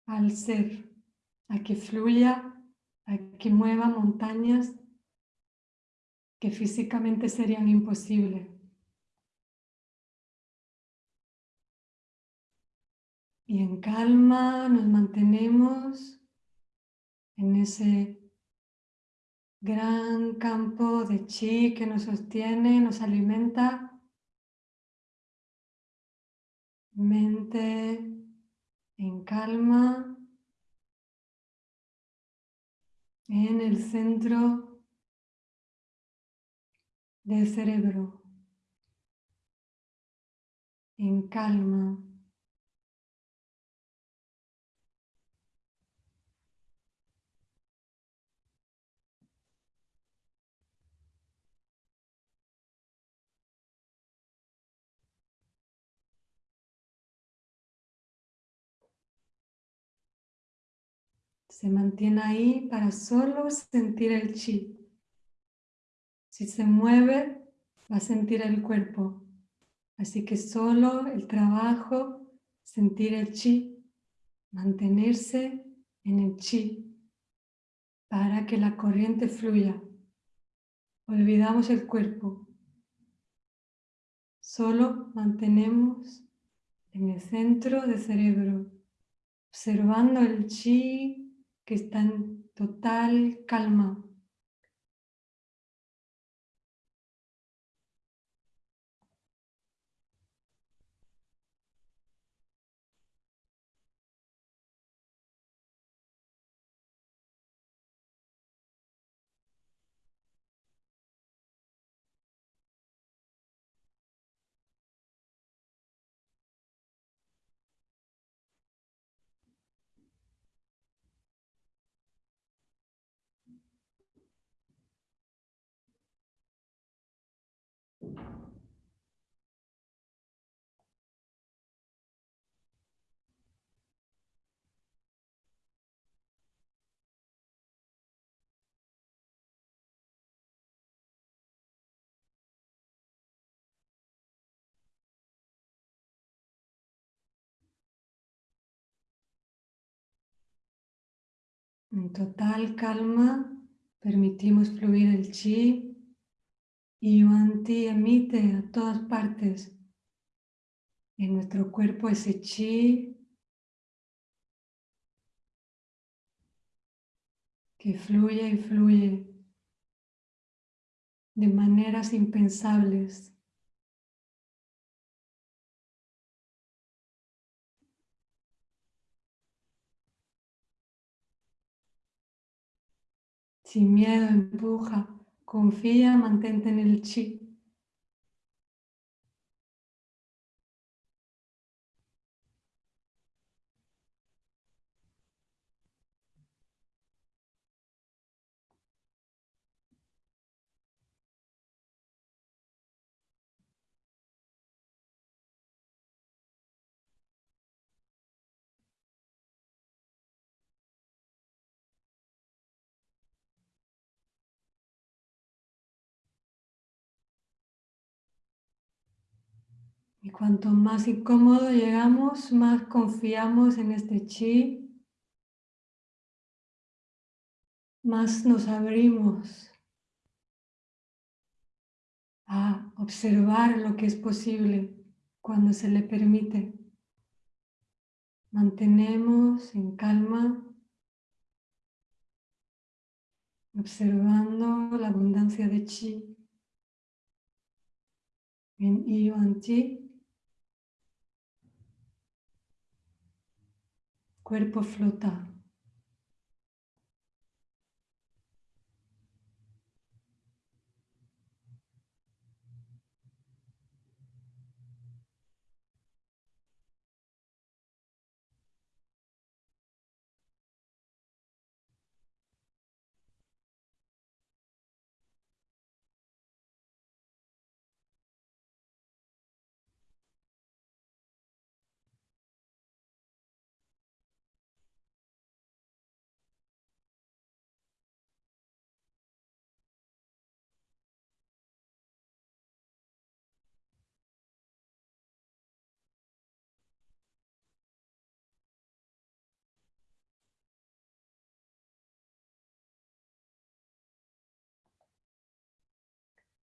al ser, a que fluya, a que mueva montañas que físicamente serían imposibles. Y en calma nos mantenemos en ese gran campo de chi que nos sostiene, nos alimenta. Mente en calma, en el centro del cerebro en calma. Se mantiene ahí para solo sentir el chi. Si se mueve, va a sentir el cuerpo. Así que solo el trabajo, sentir el chi, mantenerse en el chi, para que la corriente fluya. Olvidamos el cuerpo. Solo mantenemos en el centro del cerebro, observando el chi que está en total calma. En total calma permitimos fluir el chi y Yuan Ti emite a todas partes en nuestro cuerpo ese chi que fluye y fluye de maneras impensables. Sin miedo, empuja, confía, mantente en el chi. Cuanto más incómodo llegamos, más confiamos en este chi, más nos abrimos a observar lo que es posible cuando se le permite. Mantenemos en calma, observando la abundancia de chi en Yuan Chi. Cuerpo flota.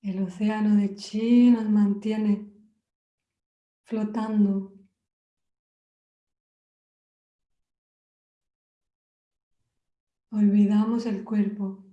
El océano de chi nos mantiene flotando. Olvidamos el cuerpo.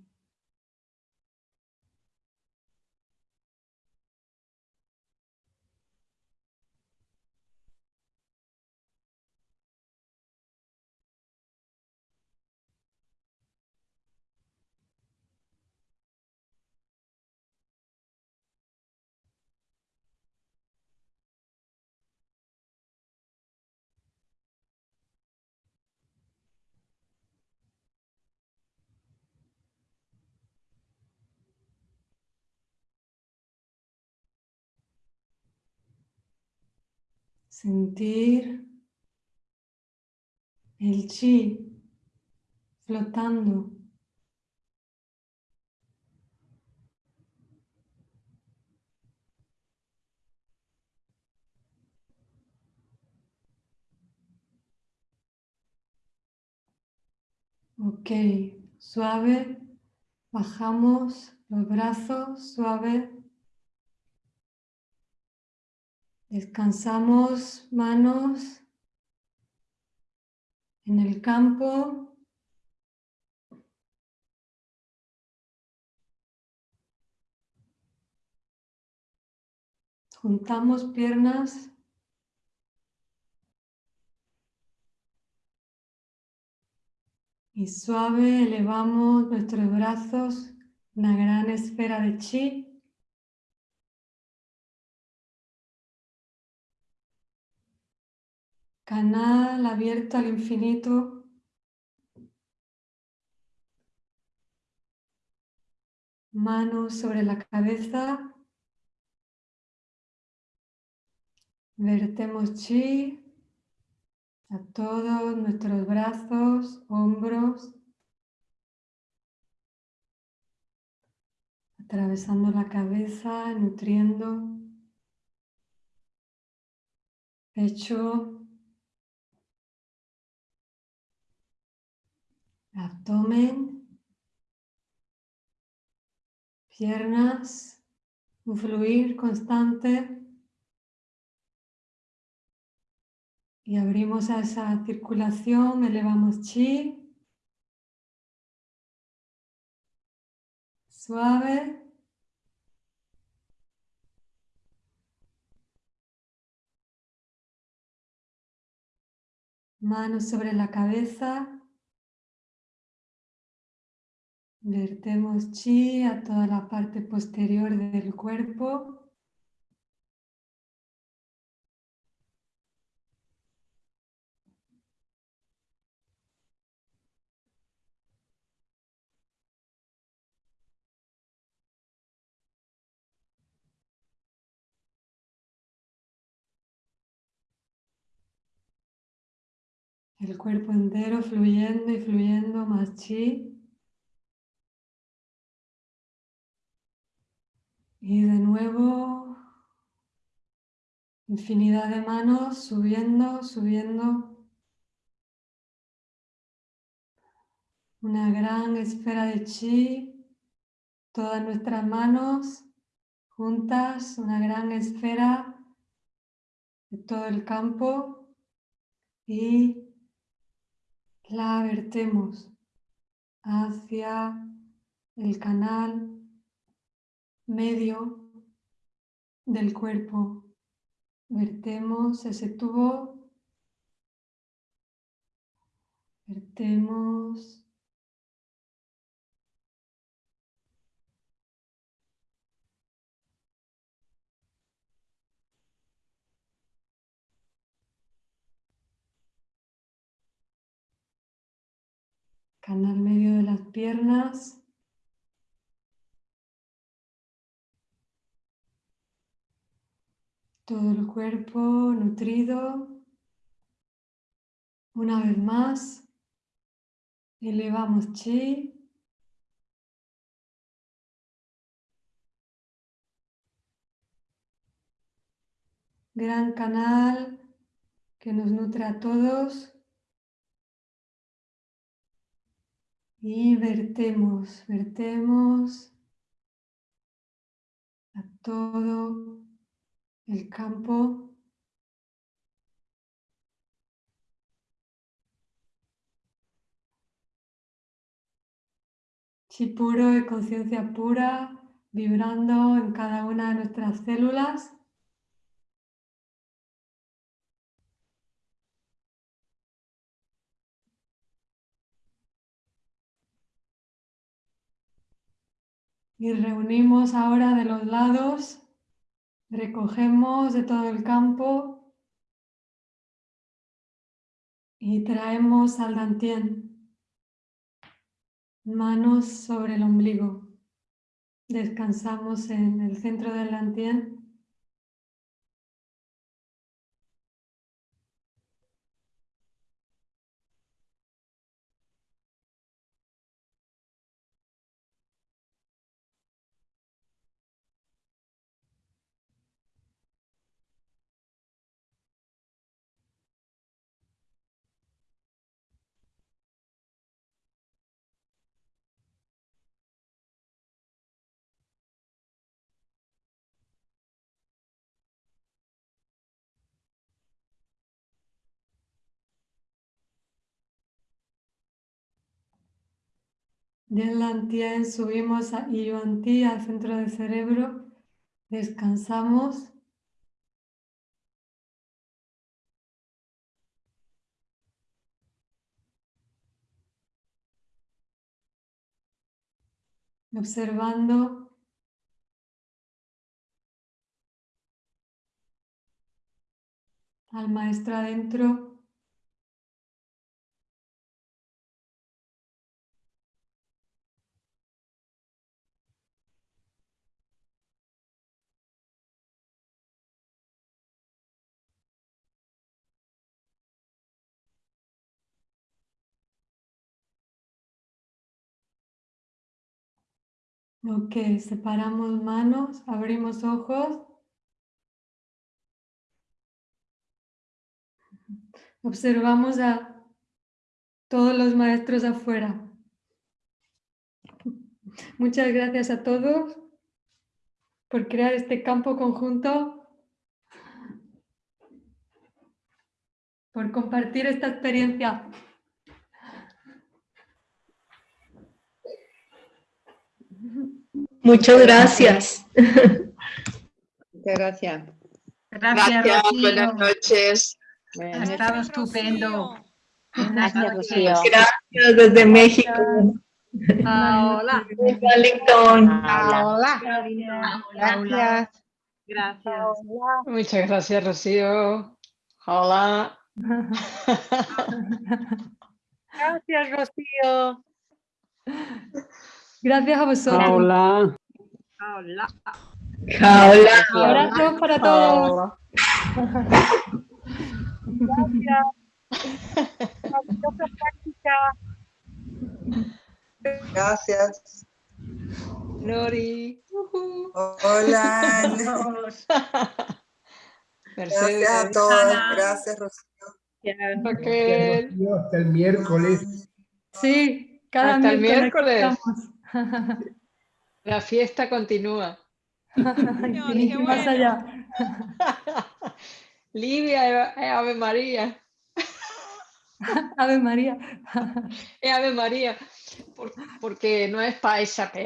Sentir el chi flotando. Ok, suave, bajamos los brazos, suave. Descansamos manos en el campo. Juntamos piernas. Y suave elevamos nuestros brazos, una gran esfera de chi. Canal abierto al infinito. Manos sobre la cabeza. Vertemos chi a todos nuestros brazos, hombros, atravesando la cabeza, nutriendo pecho, abdomen, piernas, un fluir constante. Y abrimos a esa circulación, elevamos chi. Suave. Manos sobre la cabeza. Vertemos chi a toda la parte posterior del cuerpo. El cuerpo entero fluyendo y fluyendo más chi. Y de nuevo, infinidad de manos subiendo, subiendo. Una gran esfera de chi, todas nuestras manos juntas, una gran esfera de todo el campo y la vertemos hacia el canal medio del cuerpo. Vertemos ese tubo. Vertemos. Canal medio de las piernas. Todo el cuerpo nutrido. Una vez más, elevamos chi. Gran canal que nos nutre a todos. Y vertemos, vertemos a todo el campo chi puro y conciencia pura vibrando en cada una de nuestras células. Y reunimos ahora de los lados Recogemos de todo el campo y traemos al dantien. Manos sobre el ombligo. Descansamos en el centro del dantien Del Lantien subimos a Yuan-Ti, al centro del cerebro, descansamos. Observando. Al maestro adentro Ok, separamos manos, abrimos ojos. Observamos a todos los maestros afuera. Muchas gracias a todos por crear este campo conjunto, por compartir esta experiencia. Muchas gracias. Muchas gracias. Gracias, buenas noches. Ha estado estupendo. Buenas Gracias. Gracias desde México. Hola. Wellington. Hola. Gracias. Gracias. Muchas gracias, Rocío. Hola. Gracias, Rocío. Gracias a vosotros. Hola. Hola. Hola. Abrazos para todos. Hola. Gracias. Nori. Ujú. Hola. Mercedes. Gracias a todos. Gracias, Rocío. Raquel. Hasta el miércoles. Sí, cada Hasta el miércoles. La fiesta continúa. estamos. Y más allá. Livia es Ave María. Ave María. Es Ave María. por- porque no es paisa, pero